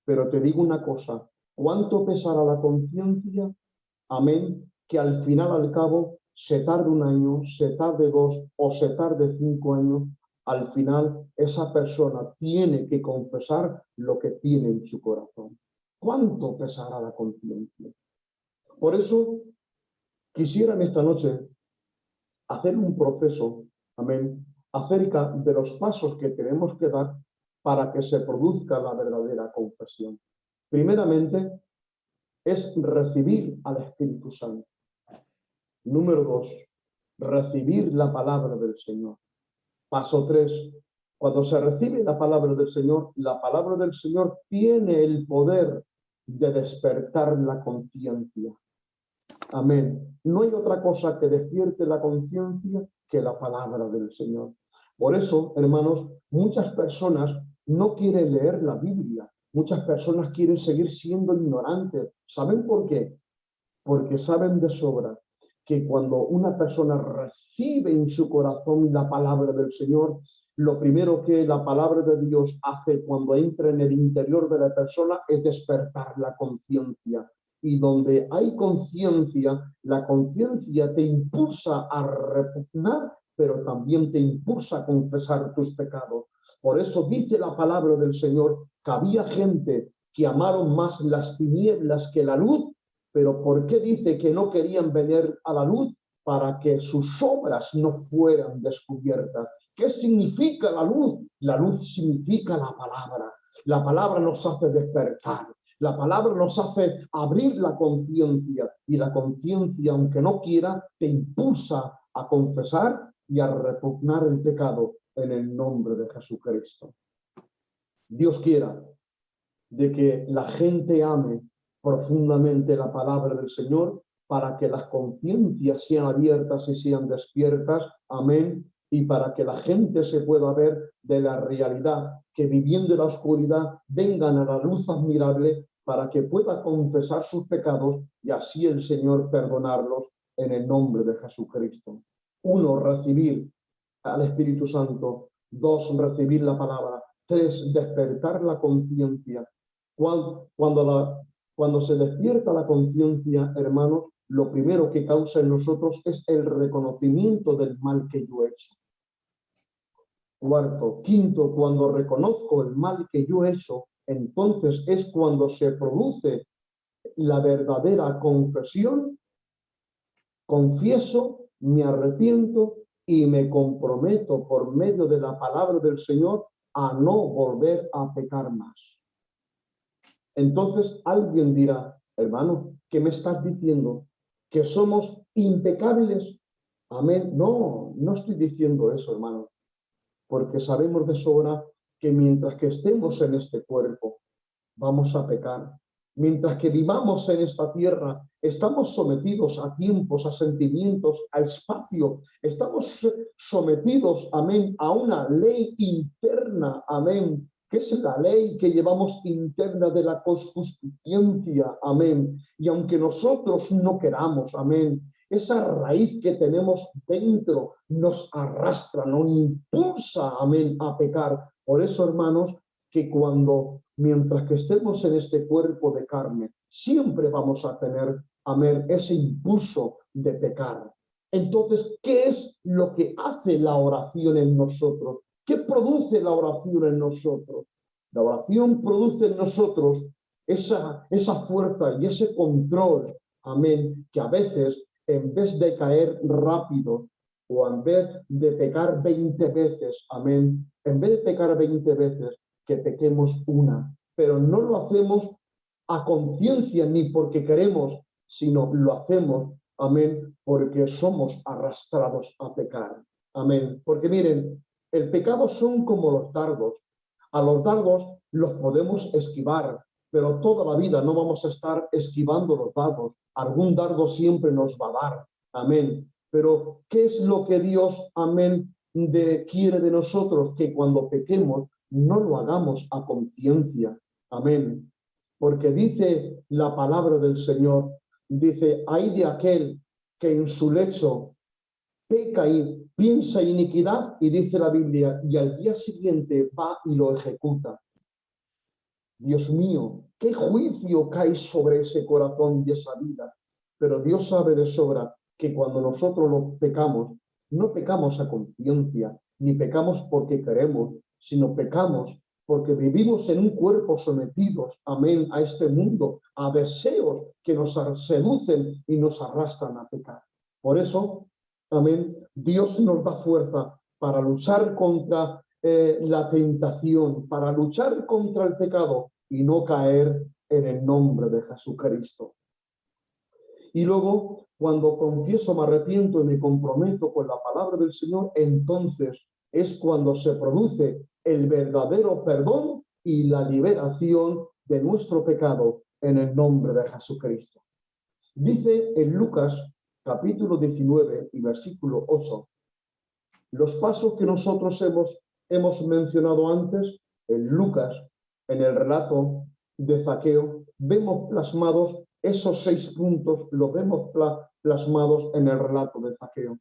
pero te digo una cosa, ¿Cuánto pesará la conciencia? Amén. Que al final, al cabo, se tarde un año, se tarde dos o se tarde cinco años, al final esa persona tiene que confesar lo que tiene en su corazón. ¿Cuánto pesará la conciencia? Por eso quisiera en esta noche hacer un proceso, amén, acerca de los pasos que tenemos que dar para que se produzca la verdadera confesión. Primeramente, es recibir al Espíritu Santo. Número dos, recibir la palabra del Señor. Paso tres, cuando se recibe la palabra del Señor, la palabra del Señor tiene el poder de despertar la conciencia. Amén. No hay otra cosa que despierte la conciencia que la palabra del Señor. Por eso, hermanos, muchas personas no quieren leer la Biblia. Muchas personas quieren seguir siendo ignorantes. ¿Saben por qué? Porque saben de sobra que cuando una persona recibe en su corazón la palabra del Señor, lo primero que la palabra de Dios hace cuando entra en el interior de la persona es despertar la conciencia. Y donde hay conciencia, la conciencia te impulsa a repugnar, pero también te impulsa a confesar tus pecados. Por eso dice la palabra del Señor que había gente que amaron más las tinieblas que la luz pero ¿por qué dice que no querían venir a la luz? Para que sus obras no fueran descubiertas. ¿Qué significa la luz? La luz significa la palabra. La palabra nos hace despertar. La palabra nos hace abrir la conciencia y la conciencia, aunque no quiera, te impulsa a confesar y a repugnar el pecado en el nombre de Jesucristo. Dios quiera de que la gente ame profundamente la palabra del Señor para que las conciencias sean abiertas y sean despiertas. Amén. Y para que la gente se pueda ver de la realidad, que viviendo en la oscuridad vengan a la luz admirable para que pueda confesar sus pecados y así el Señor perdonarlos en el nombre de Jesucristo. Uno, recibir al Espíritu Santo. Dos, recibir la palabra. Tres, despertar la conciencia. Cuando, cuando se despierta la conciencia, hermanos, lo primero que causa en nosotros es el reconocimiento del mal que yo he hecho. Cuarto, quinto, cuando reconozco el mal que yo he hecho, entonces es cuando se produce la verdadera confesión, confieso, me arrepiento y me comprometo por medio de la palabra del Señor a no volver a pecar más. Entonces alguien dirá, hermano, ¿qué me estás diciendo? ¿Que somos impecables? Amén. No, no estoy diciendo eso, hermano. Porque sabemos de sobra que mientras que estemos en este cuerpo, vamos a pecar. Mientras que vivamos en esta tierra, estamos sometidos a tiempos, a sentimientos, a espacio. Estamos sometidos, amén, a una ley interna, amén, que es la ley que llevamos interna de la justicia, amén. Y aunque nosotros no queramos, amén, esa raíz que tenemos dentro nos arrastra, nos impulsa, amén, a pecar. Por eso, hermanos, que cuando, mientras que estemos en este cuerpo de carne, siempre vamos a tener, amén, ese impulso de pecar. Entonces, ¿qué es lo que hace la oración en nosotros? ¿Qué produce la oración en nosotros? La oración produce en nosotros esa, esa fuerza y ese control, amén, que a veces en vez de caer rápido o en vez de pecar 20 veces, amén, en vez de pecar 20 veces, que pequemos una, pero no lo hacemos a conciencia ni porque queremos, sino lo hacemos, amén, porque somos arrastrados a pecar, amén. Porque miren, el pecado son como los dardos. A los dardos los podemos esquivar, pero toda la vida no vamos a estar esquivando los dardos. Algún dardo siempre nos va a dar. Amén. Pero, ¿qué es lo que Dios, amén, quiere de nosotros? Que cuando pequemos no lo hagamos a conciencia. Amén. Porque dice la palabra del Señor, dice, hay de aquel que en su lecho peca y piensa iniquidad y dice la Biblia, y al día siguiente va y lo ejecuta. Dios mío, qué juicio cae sobre ese corazón y esa vida. Pero Dios sabe de sobra que cuando nosotros lo pecamos, no pecamos a conciencia, ni pecamos porque queremos, sino pecamos porque vivimos en un cuerpo sometidos, amén, a este mundo, a deseos que nos seducen y nos arrastran a pecar. Por eso, amén, Dios nos da fuerza para luchar contra eh, la tentación, para luchar contra el pecado y no caer en el nombre de Jesucristo. Y luego, cuando confieso, me arrepiento y me comprometo con la palabra del Señor, entonces es cuando se produce el verdadero perdón y la liberación de nuestro pecado en el nombre de Jesucristo. Dice en Lucas capítulo 19 y versículo 8, los pasos que nosotros hemos, hemos mencionado antes en Lucas, en el relato de Zaqueo, vemos plasmados esos seis puntos, los vemos plasmados en el relato de Zaqueo.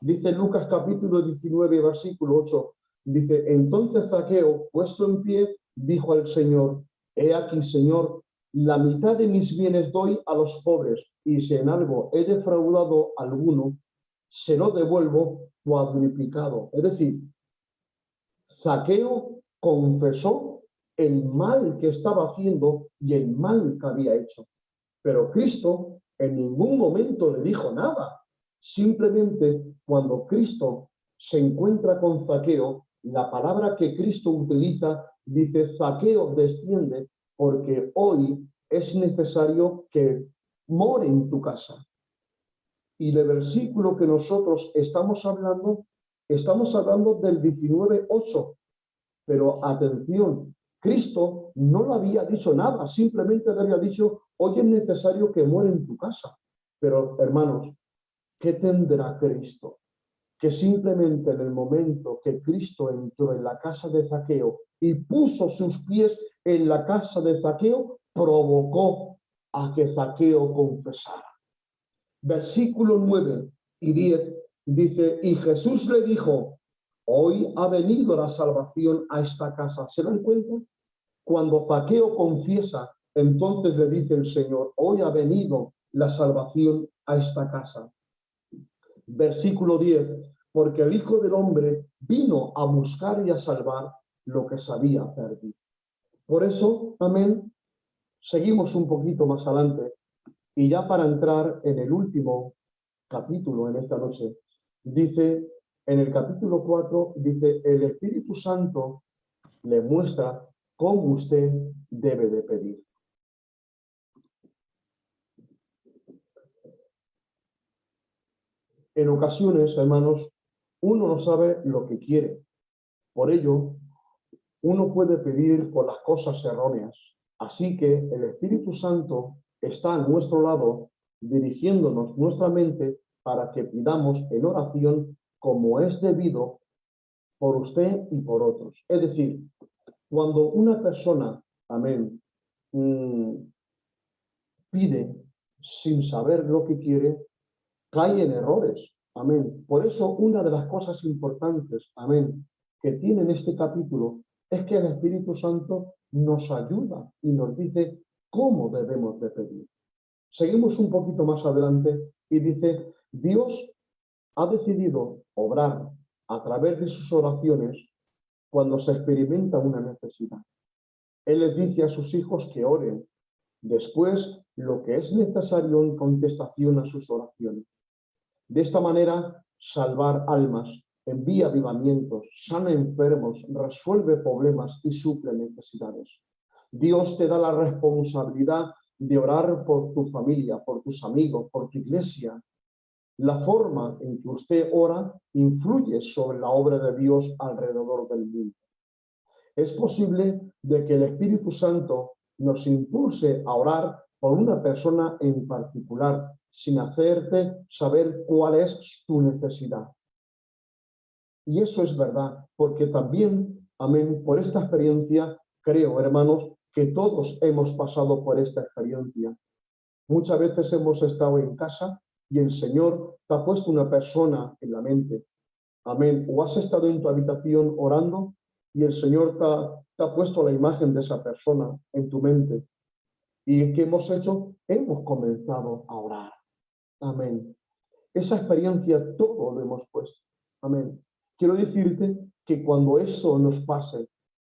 Dice Lucas capítulo 19, versículo 8, dice, entonces Zaqueo, puesto en pie, dijo al Señor, he aquí, Señor, la mitad de mis bienes doy a los pobres, y si en algo he defraudado alguno, se lo devuelvo cuadriplicado. Es decir, Zaqueo confesó el mal que estaba haciendo y el mal que había hecho. Pero Cristo en ningún momento le dijo nada. Simplemente cuando Cristo se encuentra con Zaqueo, la palabra que Cristo utiliza dice, Zaqueo desciende porque hoy es necesario que more en tu casa. Y el versículo que nosotros estamos hablando, estamos hablando del 19.8. Pero atención, Cristo no le había dicho nada, simplemente le había dicho, hoy es necesario que muera en tu casa. Pero hermanos, ¿qué tendrá Cristo? Que simplemente en el momento que Cristo entró en la casa de Zaqueo y puso sus pies en la casa de Zaqueo, provocó a que Zaqueo confesara. Versículo 9 y 10 dice, y Jesús le dijo, hoy ha venido la salvación a esta casa. ¿Se dan cuenta? Cuando Zaqueo confiesa, entonces le dice el Señor, hoy ha venido la salvación a esta casa versículo 10, porque el Hijo del Hombre vino a buscar y a salvar lo que se había perdido. Por eso, amén, seguimos un poquito más adelante y ya para entrar en el último capítulo en esta noche, dice, en el capítulo 4, dice, el Espíritu Santo le muestra cómo usted debe de pedir. En ocasiones, hermanos, uno no sabe lo que quiere. Por ello, uno puede pedir por las cosas erróneas. Así que el Espíritu Santo está a nuestro lado, dirigiéndonos nuestra mente para que pidamos en oración como es debido por usted y por otros. Es decir, cuando una persona, amén, mm, pide sin saber lo que quiere, cae en errores. Amén. Por eso una de las cosas importantes, amén, que tiene en este capítulo es que el Espíritu Santo nos ayuda y nos dice cómo debemos de pedir. Seguimos un poquito más adelante y dice, Dios ha decidido obrar a través de sus oraciones cuando se experimenta una necesidad. Él les dice a sus hijos que oren, después lo que es necesario en contestación a sus oraciones. De esta manera, salvar almas, envía avivamientos, sana enfermos, resuelve problemas y suple necesidades. Dios te da la responsabilidad de orar por tu familia, por tus amigos, por tu iglesia. La forma en que usted ora influye sobre la obra de Dios alrededor del mundo. Es posible de que el Espíritu Santo nos impulse a orar por una persona en particular, sin hacerte saber cuál es tu necesidad. Y eso es verdad, porque también, amén, por esta experiencia, creo, hermanos, que todos hemos pasado por esta experiencia. Muchas veces hemos estado en casa y el Señor te ha puesto una persona en la mente. Amén. O has estado en tu habitación orando y el Señor te ha, puesto la imagen de esa persona en tu mente. ¿Y qué hemos hecho? Hemos comenzado a orar. Amén. esa experiencia todo lo hemos puesto. Amén. Quiero decirte que cuando eso nos pase,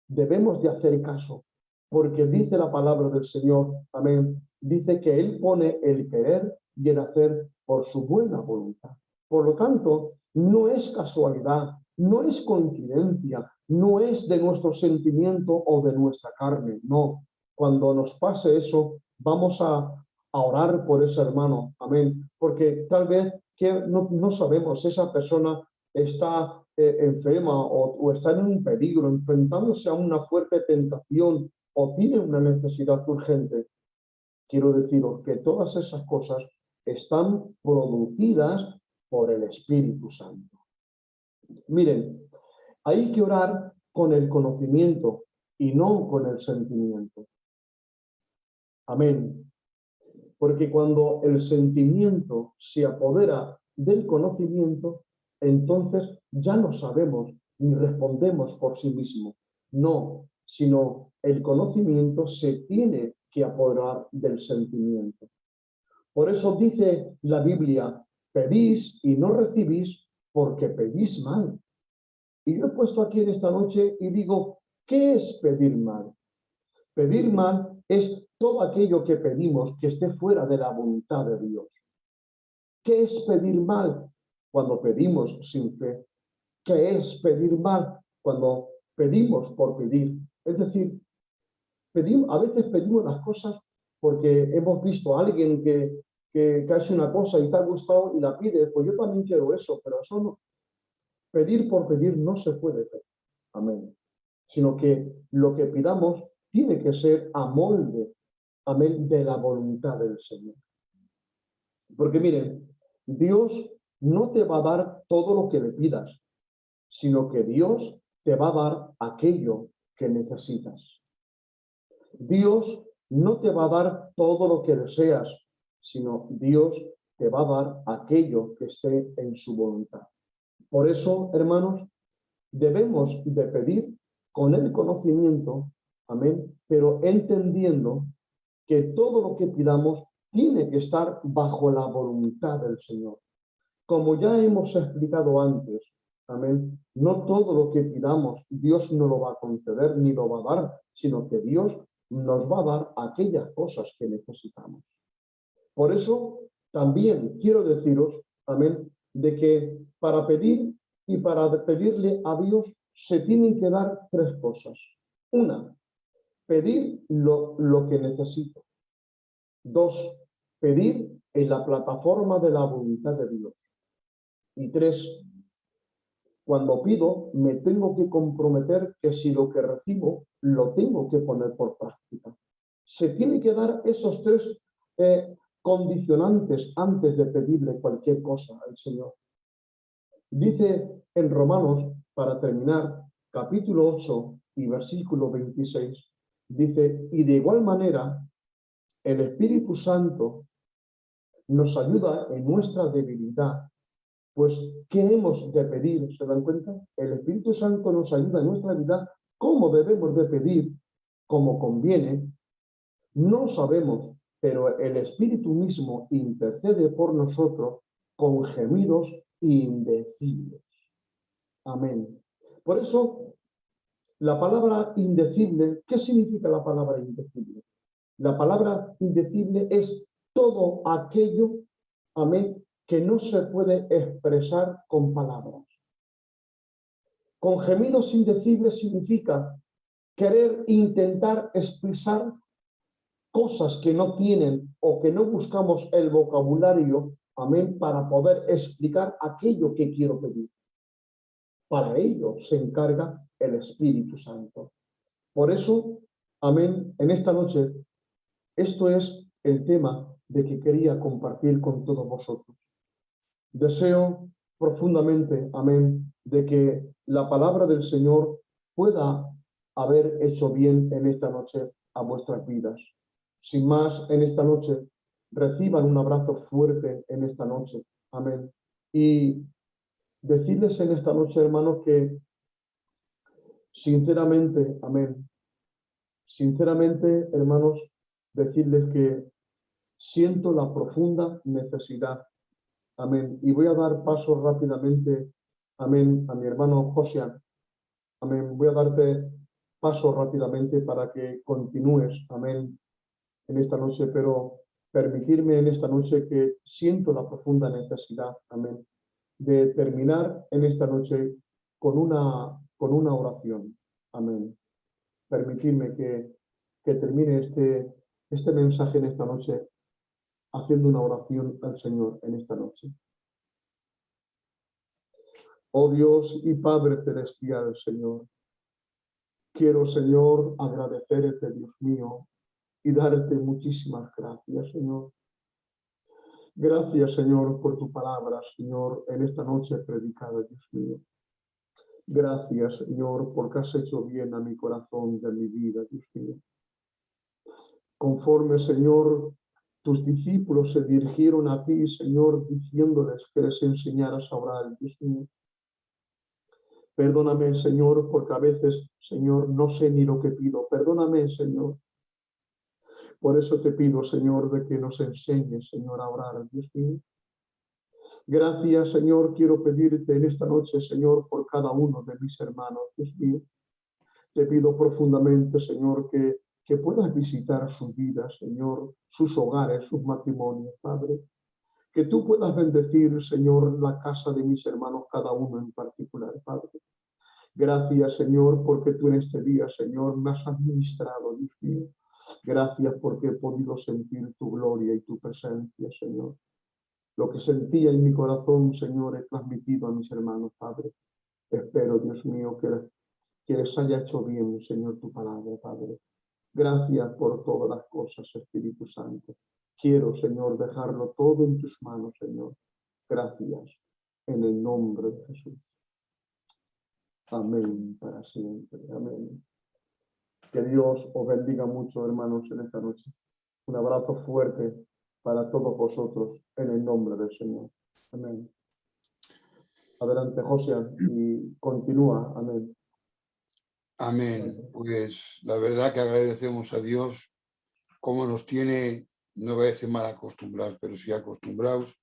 debemos de hacer caso, porque dice la palabra del Señor, amén, dice que Él pone el querer y el hacer por su buena voluntad. Por lo tanto, no es casualidad, no es coincidencia, no es de nuestro sentimiento o de nuestra carne, no. Cuando nos pase eso, vamos a, orar por ese hermano, amén, porque tal vez que no, no sabemos, esa persona está eh, enferma o, o, está en un peligro, enfrentándose a una fuerte tentación o tiene una necesidad urgente. Quiero deciros que todas esas cosas están producidas por el Espíritu Santo. Miren, hay que orar con el conocimiento y no con el sentimiento. Amén. Porque cuando el sentimiento se apodera del conocimiento, entonces ya no sabemos ni respondemos por sí mismo. No, sino el conocimiento se tiene que apoderar del sentimiento. Por eso dice la Biblia, pedís y no recibís porque pedís mal. Y yo he puesto aquí en esta noche y digo, ¿qué es pedir mal? Pedir mal es todo aquello que pedimos que esté fuera de la voluntad de Dios. ¿Qué es pedir mal? Cuando pedimos sin fe. ¿Qué es pedir mal? Cuando pedimos por pedir. Es decir, pedimos, a veces pedimos las cosas porque hemos visto a alguien que, que, que hace una cosa y te ha gustado y la pide, pues yo también quiero eso, pero eso no, pedir por pedir no se puede pedir. Amén. Sino que lo que pidamos tiene que ser a molde, amén, de la voluntad del Señor. Porque miren, Dios no te va a dar todo lo que le pidas, sino que Dios te va a dar aquello que necesitas. Dios no te va a dar todo lo que deseas, sino Dios te va a dar aquello que esté en su voluntad. Por eso, hermanos, debemos de pedir con el conocimiento, amén, pero entendiendo que todo lo que pidamos tiene que estar bajo la voluntad del Señor. Como ya hemos explicado antes, amén, no todo lo que pidamos Dios no lo va a conceder ni lo va a dar, sino que Dios nos va a dar aquellas cosas que necesitamos. Por eso también quiero deciros, amén, de que para pedir y para pedirle a Dios se tienen que dar tres cosas. Una, pedir lo, que necesito. Dos, pedir en la plataforma de la voluntad de Dios. Y tres, cuando pido, me tengo que comprometer que si lo que recibo, lo tengo que poner por práctica. Se tiene que dar esos tres eh, condicionantes antes de pedirle cualquier cosa al Señor. Dice en Romanos, para terminar, capítulo 8 y versículo 26, dice, y de igual manera, el Espíritu Santo nos ayuda en nuestra debilidad. Pues, ¿qué hemos de pedir? ¿Se dan cuenta? El Espíritu Santo nos ayuda en nuestra debilidad. ¿Cómo debemos de pedir? Como conviene. No sabemos, pero el Espíritu mismo intercede por nosotros con gemidos indecibles. Amén. Por eso, la palabra indecible, ¿qué significa la palabra indecible? La palabra indecible es todo aquello, amén, que no se puede expresar con palabras. Con gemidos indecibles significa querer intentar expresar cosas que no tienen o que no buscamos el vocabulario, amén, para poder explicar aquello que quiero pedir. Para ello se encarga el Espíritu Santo. Por eso, amén, en esta noche, esto es el tema de que quería compartir con todos vosotros. Deseo profundamente, amén, de que la palabra del Señor pueda haber hecho bien en esta noche a vuestras vidas. Sin más, en esta noche, reciban un abrazo fuerte en esta noche. Amén. Y decirles en esta noche, hermanos, que sinceramente, amén, sinceramente, hermanos, decirles que siento la profunda necesidad Amén. Y voy a dar paso rápidamente, amén, a mi hermano Josian. Amén. Voy a darte paso rápidamente para que continúes, amén, en esta noche, pero permitirme en esta noche que siento la profunda necesidad, amén, de terminar en esta noche con una, con una oración, amén. Permitirme que, que termine este, este mensaje en esta noche haciendo una oración al Señor en esta noche. Oh Dios y Padre Celestial, Señor, quiero, Señor, agradecerte, Dios mío, y darte muchísimas gracias, Señor. Gracias, Señor, por tu palabra, Señor, en esta noche predicada, Dios mío. Gracias, Señor, porque has hecho bien a mi corazón de mi vida, Dios mío. Conforme, Señor, tus discípulos se dirigieron a ti, Señor, diciéndoles que les enseñaras a orar, Dios mío. Perdóname, Señor, porque a veces, Señor, no sé ni lo que pido. Perdóname, Señor. Por eso te pido, Señor, de que nos enseñes, Señor, a orar, Dios mío. Gracias, Señor, quiero pedirte en esta noche, Señor, por cada uno de mis hermanos, Dios mío. Te pido profundamente, Señor, que que puedas visitar sus vidas, Señor, sus hogares, sus matrimonios, Padre. Que tú puedas bendecir, Señor, la casa de mis hermanos, cada uno en particular, Padre. Gracias, Señor, porque tú en este día, Señor, me has administrado, Dios mío. Gracias porque he podido sentir tu gloria y tu presencia, Señor. Lo que sentía en mi corazón, Señor, he transmitido a mis hermanos, Padre. Espero, Dios mío, que, que les haya hecho bien, Señor, tu palabra, Padre. Gracias por todas las cosas, Espíritu Santo. Quiero, Señor, dejarlo todo en tus manos, Señor. Gracias, en el nombre de Jesús. Amén para siempre. Amén. Que Dios os bendiga mucho, hermanos, en esta noche. Un abrazo fuerte para todos vosotros, en el nombre del Señor. Amén. Adelante, José, y continúa. Amén. Amén. Pues la verdad que agradecemos a Dios cómo nos tiene, no voy a decir mal acostumbrados, pero sí acostumbrados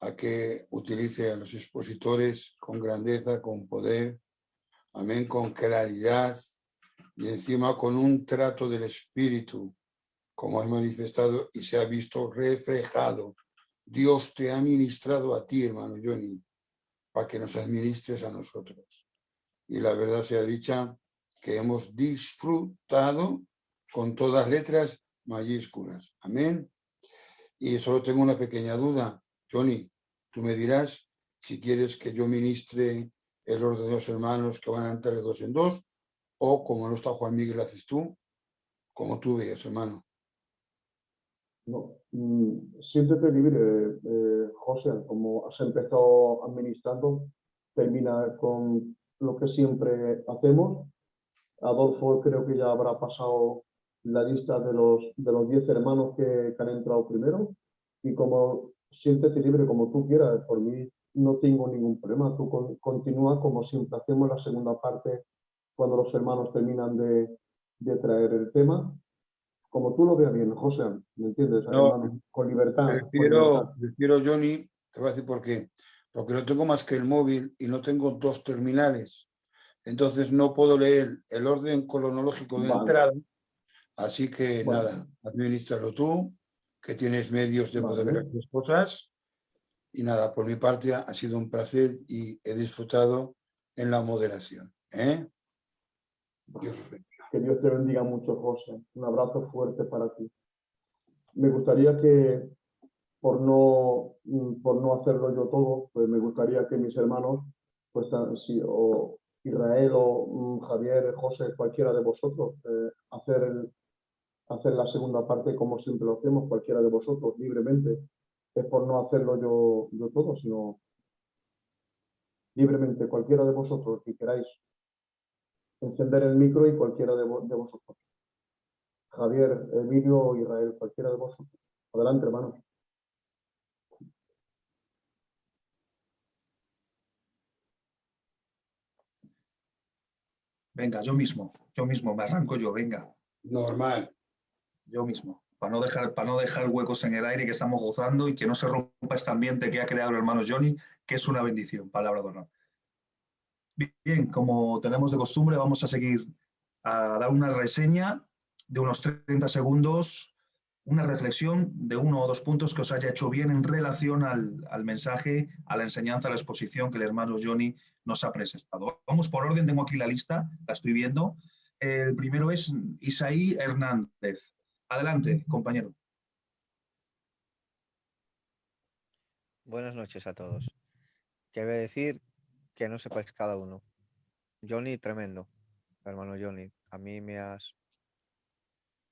a que utilice a los expositores con grandeza, con poder, amén, con claridad y encima con un trato del Espíritu, como has manifestado y se ha visto reflejado. Dios te ha ministrado a ti, hermano Johnny, para que nos administres a nosotros. Y la verdad sea dicha, que hemos disfrutado con todas letras mayúsculas. Amén. Y solo tengo una pequeña duda. Johnny, tú me dirás si quieres que yo ministre el orden de los hermanos que van a entrar de dos en dos, o como no está Juan Miguel, haces tú, como tú veas, hermano. No, mm, siéntete libre, eh, José, como has empezado administrando, termina con lo que siempre hacemos Adolfo creo que ya habrá pasado la lista de los, de los 10 hermanos que, han entrado primero. Y como siéntete libre como tú quieras, por mí no tengo ningún problema, tú continúa como siempre. Hacemos la segunda parte cuando los hermanos terminan de, de traer el tema, como tú lo veas bien, José, ¿me entiendes? con libertad. Prefiero, prefiero, Johnny, te voy a decir por qué, porque no tengo más que el móvil y no tengo dos terminales entonces no puedo leer el orden cronológico de entrada. Así que nada, administralo tú, que tienes medios de poder ver las cosas. Y nada, por mi parte ha sido un placer y he disfrutado en la moderación. ¿eh? Que Dios te bendiga mucho, José. Un abrazo fuerte para ti. Me gustaría que, por no, por no hacerlo yo todo, pues me gustaría que mis hermanos, pues o Israel o mm, Javier, José, cualquiera de vosotros, eh, hacer, hacer la segunda parte como siempre lo hacemos, cualquiera de vosotros, libremente. Es por no hacerlo yo, yo todo, sino libremente, cualquiera de vosotros que queráis encender el micro y cualquiera de, vosotros. Javier, Emilio, Israel, cualquiera de vosotros. Adelante, hermanos. Venga, yo mismo, yo mismo, me arranco yo, venga. Normal. Yo mismo. para no, dejar, para no dejar huecos en el aire que estamos gozando y que no se rompa este ambiente que ha creado el hermano Johnny, que es una bendición, palabra de honor. Bien, como tenemos de costumbre, vamos a seguir a dar una reseña de unos 30 segundos, una reflexión de uno o dos puntos que os haya hecho bien en relación al, al mensaje, a la enseñanza, a la exposición que el hermano Johnny nos ha presentado. Vamos por orden, tengo aquí la lista, la estoy viendo. El primero es Isaí Hernández. Adelante, compañero. Buenas noches a todos. ¿Qué voy a decir? Que no sepáis cada uno. Johnny, tremendo. Hermano Johnny, a mí me has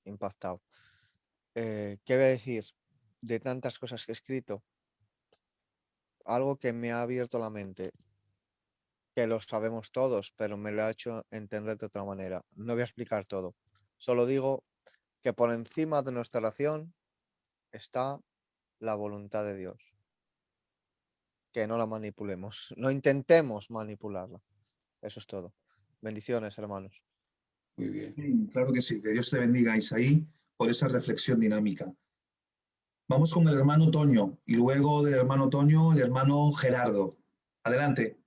impactado. Eh, ¿Qué voy a decir? De tantas cosas que he escrito, algo que me ha abierto la mente, que lo sabemos todos, pero me lo ha hecho entender de otra manera. No voy a explicar todo. Solo digo que por encima de nuestra oración está la voluntad de Dios. Que no la manipulemos, no intentemos manipularla. Eso es todo. Bendiciones, hermanos. Muy bien. Sí, claro que sí, que Dios te bendiga, Isaí, por esa reflexión dinámica. Vamos con el hermano Toño y luego del hermano Toño, el hermano Gerardo. Adelante.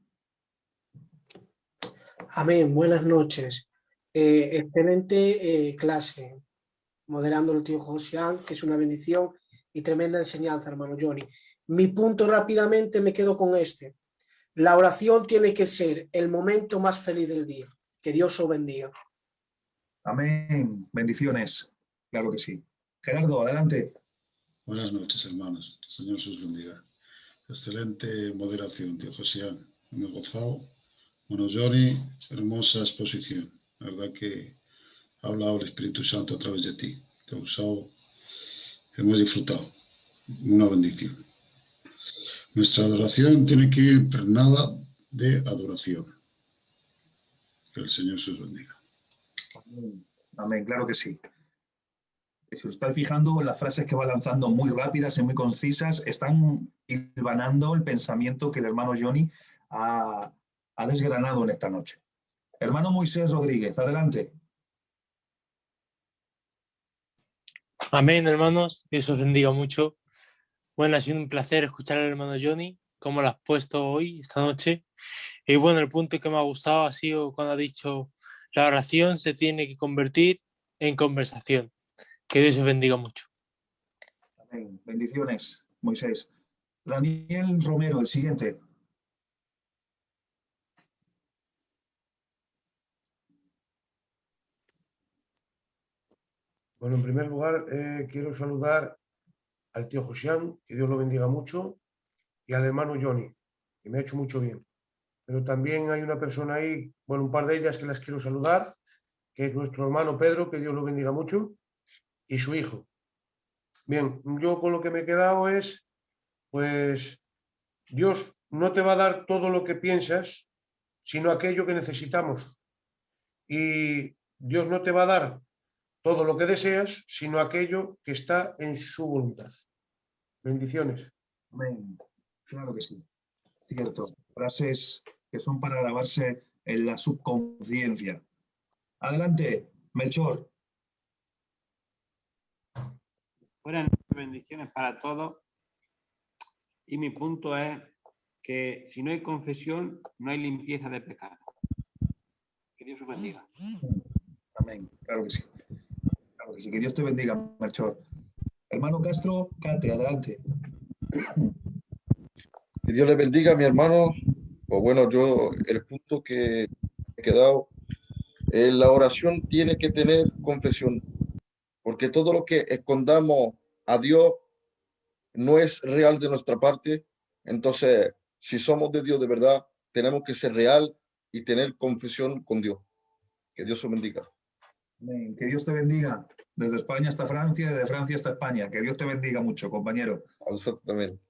Amén, buenas noches. Eh, excelente eh, clase, moderando el tío Josian, que es una bendición y tremenda enseñanza, hermano Johnny. Mi punto rápidamente me quedo con este. La oración tiene que ser el momento más feliz del día. Que Dios os bendiga. Amén. Bendiciones. Claro que sí. Gerardo, adelante. Buenas noches, hermanos. Señor sus bendiga. Excelente moderación, tío Josian. Hemos gozado. Bueno, Johnny, hermosa exposición. La verdad que ha hablado el Espíritu Santo a través de ti. Te ha usado. Hemos disfrutado. Una bendición. Nuestra adoración tiene que ir impregnada de adoración. Que el Señor sus bendiga. Amén. Amén, claro que sí. Si os estáis fijando, las frases que va lanzando muy rápidas y muy concisas están hilvanando el pensamiento que el hermano Johnny ha, ha desgranado en esta noche. Hermano Moisés Rodríguez, adelante. Amén, hermanos. Dios os bendiga mucho. Bueno, ha sido un placer escuchar al hermano Johnny, como lo has puesto hoy, esta noche. Y bueno, el punto que me ha gustado ha sido cuando ha dicho, la oración se tiene que convertir en conversación. Que Dios os bendiga mucho. Amén. Bendiciones, Moisés. Daniel Romero, el siguiente. Bueno, en primer lugar, eh, quiero saludar al tío Josián, que Dios lo bendiga mucho, y al hermano Johnny, que me ha hecho mucho bien. Pero también hay una persona ahí, bueno, un par de ellas que las quiero saludar, que es nuestro hermano Pedro, que Dios lo bendiga mucho, y su hijo. Bien, yo con lo que me he quedado es, pues, Dios no te va a dar todo lo que piensas, sino aquello que necesitamos. Y Dios no te va a dar todo lo que deseas, sino aquello que está en su voluntad. Bendiciones. Amén. Claro que sí. Cierto. Frases que son para grabarse en la subconsciencia. Adelante, Melchor. Buenas bendiciones para todos. Y mi punto es que si no hay confesión, no hay limpieza de pecado. Que Dios os bendiga. Amén. Claro que sí. Claro que sí. Que Dios te bendiga, Melchor. Hermano Castro, Cate, adelante. Que Dios le bendiga, mi hermano. Pues bueno, yo el punto que he quedado, eh, la oración tiene que tener confesión, porque todo lo que escondamos a Dios no es real de nuestra parte. Entonces, si somos de Dios de verdad, tenemos que ser real y tener confesión con Dios. Que Dios os bendiga. Amén. Que Dios te bendiga. Desde España hasta Francia, desde Francia hasta España. Que Dios te bendiga mucho, compañero. Exactamente.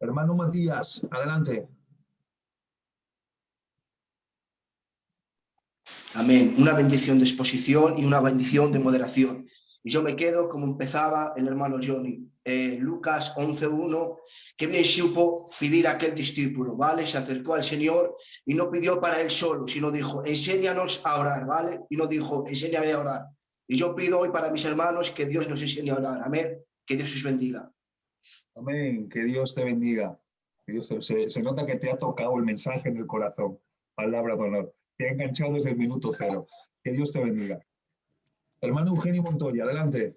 Hermano Matías, adelante. Amén. Una bendición de exposición y una bendición de moderación. Y yo me quedo como empezaba el hermano Johnny, eh, Lucas 11.1, que bien supo pedir a aquel discípulo, ¿vale? Se acercó al Señor y no pidió para él solo, sino dijo, enséñanos a orar, ¿vale? Y no dijo, enséñame a orar. Y yo pido hoy para mis hermanos que Dios nos enseñe a orar. Amén. Que Dios os bendiga. Amén. Que Dios te bendiga. Dios se, se nota que te ha tocado el mensaje en el corazón. Palabra de honor. Te ha enganchado desde el minuto cero. Que Dios te bendiga. Hermano Eugenio Montoya, adelante.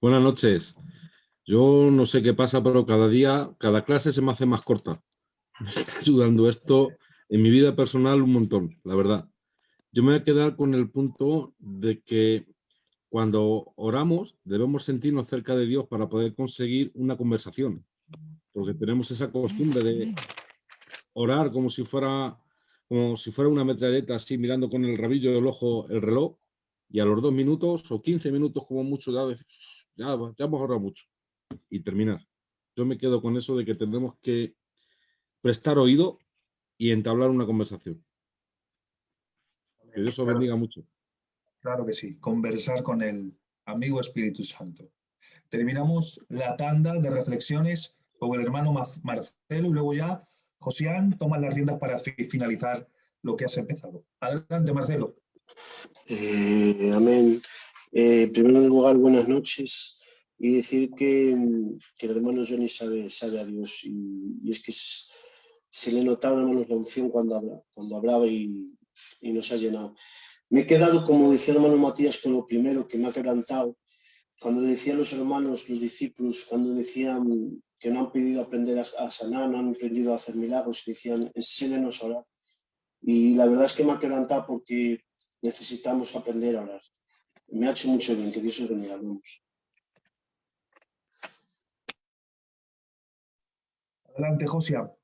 Buenas noches. Yo no sé qué pasa, pero cada día, cada clase se me hace más corta. *laughs* Me está ayudando esto en mi vida personal un montón, la verdad. Yo me voy a quedar con el punto de que cuando oramos debemos sentirnos cerca de Dios para poder conseguir una conversación, porque tenemos esa costumbre de orar como si fuera como si fuera una metralleta así mirando con el rabillo del ojo el reloj y a los dos minutos o 15 minutos como mucho ya, ya, ya hemos orado mucho y terminar. Yo me quedo con eso de que tendremos que prestar oído y entablar una conversación. Que Dios os Claro. bendiga mucho. Claro que sí, conversar con el amigo Espíritu Santo. Terminamos la tanda de reflexiones con el hermano Marcelo y luego ya Josián toma las riendas para fi- finalizar lo que has empezado. Adelante, Marcelo. Eh, amén. Eh, en primer lugar, buenas noches y decir que, que el hermano Johnny sabe, sabe a Dios y, es que se, le notaba, hermanos, la unción cuando, habla, cuando hablaba y, y nos ha llenado. Me he quedado, como decía el hermano Matías, con lo primero que me ha quebrantado, cuando decían los hermanos, los discípulos, cuando decían que no han pedido aprender a, sanar, no han aprendido a hacer milagros, decían, enséñanos a orar. Y la verdad es que me ha quebrantado porque necesitamos aprender a orar. Me ha hecho mucho bien, que Dios os bendiga. Vamos. Adelante, Josián.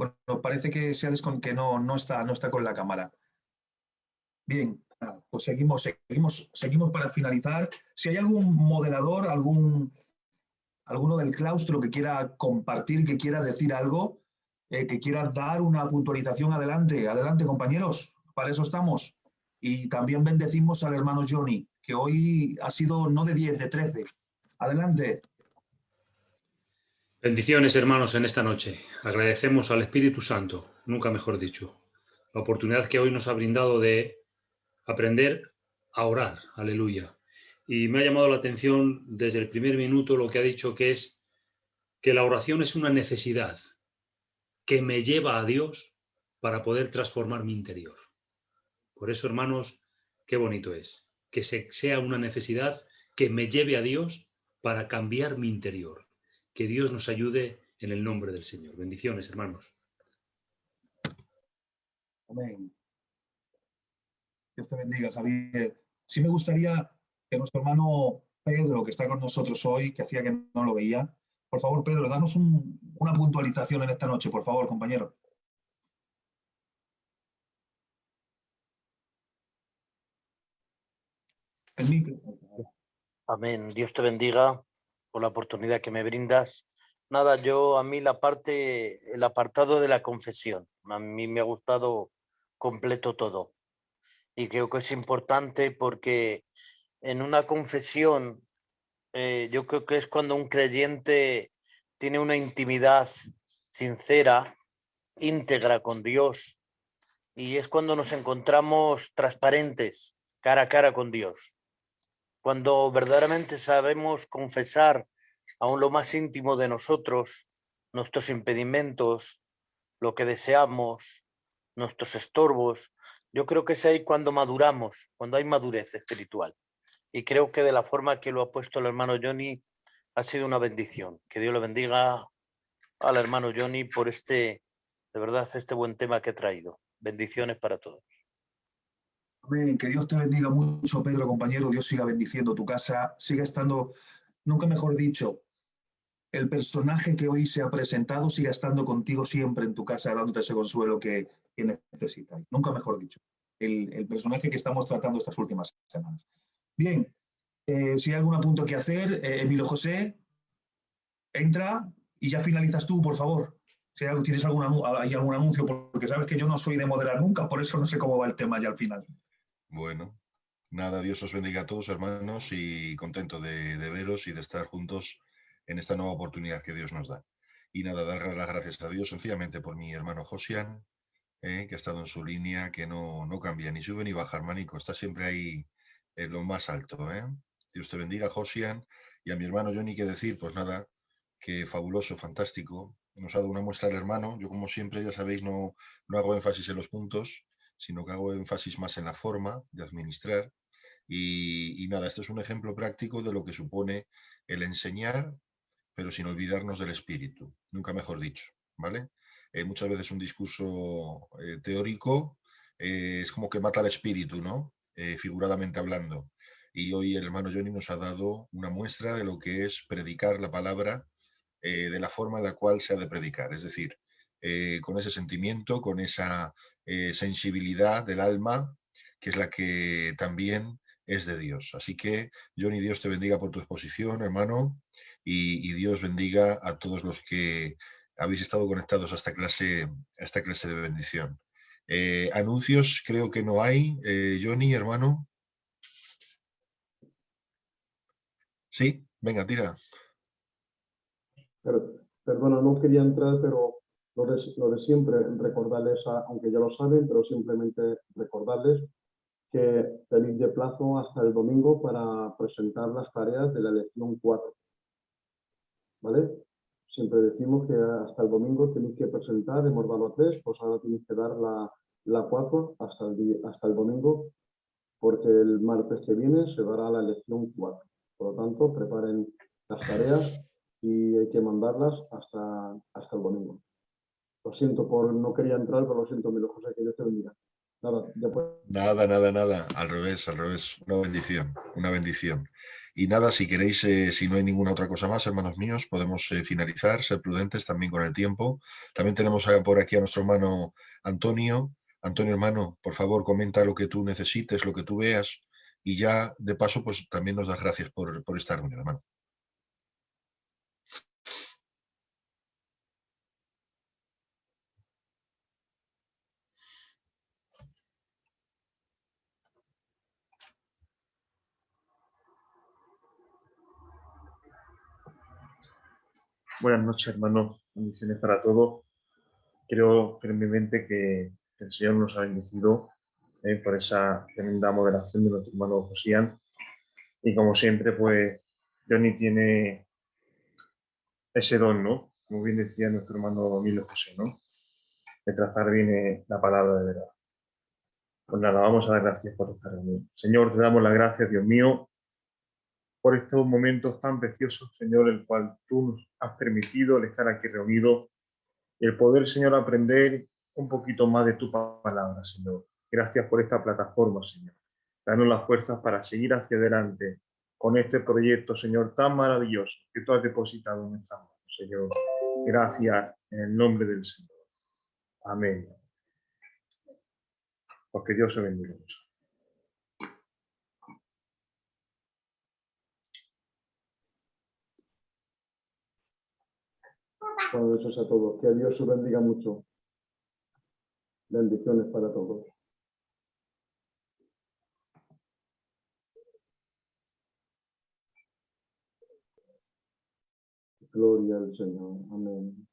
Bueno, parece que, se que no, no, está, no está con la cámara. Bien, pues seguimos, seguimos, seguimos para finalizar. Si hay algún moderador, algún, alguno del claustro que quiera compartir, que quiera decir algo, eh, que quiera dar una puntualización adelante, adelante compañeros, para eso estamos. Y también bendecimos al hermano Johnny, que hoy ha sido no de 10, de 13. Adelante. Bendiciones, hermanos, en esta noche. Agradecemos al Espíritu Santo, nunca mejor dicho, la oportunidad que hoy nos ha brindado de aprender a orar. Aleluya. Y me ha llamado la atención desde el primer minuto lo que ha dicho que es que la oración es una necesidad que me lleva a Dios para poder transformar mi interior. Por eso, hermanos, qué bonito es que se- sea una necesidad que me lleve a Dios para cambiar mi interior. Que Dios nos ayude en el nombre del Señor. Bendiciones, hermanos. Amén. Dios te bendiga, Javier. Sí me gustaría que nuestro hermano Pedro, que está con nosotros hoy, que hacía que no lo veía, por favor, Pedro, danos un- una puntualización en esta noche, por favor, compañero. El micro. Amén. Dios te bendiga por la oportunidad que me brindas. Nada, yo a mí la parte, el apartado de la confesión, a mí me ha gustado completo todo. Y creo que es importante porque en una confesión, eh, yo creo que es cuando un creyente tiene una intimidad sincera, íntegra con Dios, y es cuando nos encontramos transparentes, cara a cara con Dios cuando verdaderamente sabemos confesar aún lo más íntimo de nosotros, nuestros impedimentos, lo que deseamos, nuestros estorbos, yo creo que es ahí cuando maduramos, cuando hay madurez espiritual. Y creo que de la forma que lo ha puesto el hermano Johnny ha sido una bendición. Que Dios le bendiga al hermano Johnny por este, de verdad, este buen tema que ha traído. Bendiciones para todos. Amén. Que Dios te bendiga mucho, Pedro, compañero. Dios siga bendiciendo tu casa, siga estando, nunca mejor dicho, el personaje que hoy se ha presentado siga estando contigo siempre en tu casa, dándote ese consuelo que, que necesitas. Nunca mejor dicho. El, personaje que estamos tratando estas últimas semanas. Bien, eh, si hay algún apunto que hacer, eh, Emilio José, entra y ya finalizas tú, por favor. Si hay tienes algún, hay algún anuncio, porque sabes que yo no soy de moderar nunca, por eso no sé cómo va el tema ya al final. Bueno, Nada, Dios os bendiga a todos, hermanos, y contento de, veros y de estar juntos en esta nueva oportunidad que Dios nos da. Y nada, dar las gracias a Dios sencillamente por mi hermano Josian, eh, que ha estado en su línea, que no, no cambia, ni sube ni baja, hermanico, está siempre ahí en lo más alto. ¿eh? Dios te bendiga, Josian, y a mi hermano Johnny, que decir, pues nada, que fabuloso, fantástico. Nos ha dado una muestra el hermano. Yo, como siempre, ya sabéis, no, no hago énfasis en los puntos, sino que hago énfasis más en la forma de administrar. Y, nada, este es un ejemplo práctico de lo que supone el enseñar, pero sin olvidarnos del espíritu, nunca mejor dicho, ¿vale? Eh, muchas veces un discurso eh, teórico eh, es como que mata al espíritu, ¿no? Figuradamente hablando. Y hoy el hermano Johnny nos ha dado una muestra de lo que es predicar la palabra de la forma en la cual se ha de predicar, es decir, con ese sentimiento, con esa eh, sensibilidad del alma, que es la que también es de Dios. Así que, Johnny, Dios te bendiga por tu exposición, hermano, y, Dios bendiga a todos los que habéis estado conectados a esta clase, clase de bendición. Eh, anuncios creo que no hay. Eh, Johnny, hermano. Sí, venga, tira. Per- Perdona, no quería entrar, pero lo de, lo de siempre, recordarles, a- aunque ya lo saben, pero simplemente recordarles que tenéis de plazo hasta el domingo para presentar las tareas de la lección 4. ¿Vale? Siempre decimos que hasta el domingo tenéis que presentar, hemos dado a 3, pues ahora tenéis que dar la, la 4 hasta el, hasta el domingo, porque el martes que viene se dará la lección 4. Por lo tanto, preparen las tareas y hay que mandarlas hasta, hasta el domingo. Lo siento por no quería entrar, pero lo siento, Milo José, que Dios te bendiga. Nada, después. Nada, nada, nada. Al revés, al revés. Una bendición, una bendición. Y nada, si queréis, eh, si no hay ninguna otra cosa más, hermanos míos, podemos eh, finalizar, ser prudentes también con el tiempo. También tenemos por aquí a nuestro hermano Antonio. Antonio, hermano, por favor, comenta lo que tú necesites, lo que tú veas. Y ya, de paso, pues también nos das gracias por, por esta reunión, hermano. Buenas noches, hermanos. Bendiciones para todos. Creo firmemente que el Señor nos ha bendecido eh, por esa tremenda moderación de nuestro hermano Josían. Y como siempre, pues Johnny tiene ese don, ¿no? Como bien decía nuestro hermano Milo José, ¿no? De trazar bien eh, la palabra de verdad. Pues nada, vamos a dar gracias por esta reunión. Señor, te damos las gracias, Dios mío, por estos momentos tan preciosos, Señor, el cual tú nos has permitido el estar aquí reunidos el poder, Señor, aprender un poquito más de tu palabra, Señor. Gracias por esta plataforma, Señor. Danos las fuerzas para seguir hacia adelante con este proyecto, Señor, tan maravilloso que tú has depositado en nuestras manos, Señor. Gracias en el nombre del Señor. Amén. Porque Dios se bendiga mucho. Buenas noches a todos. Que Dios os bendiga mucho. Bendiciones para todos. Gloria al Señor. Amén.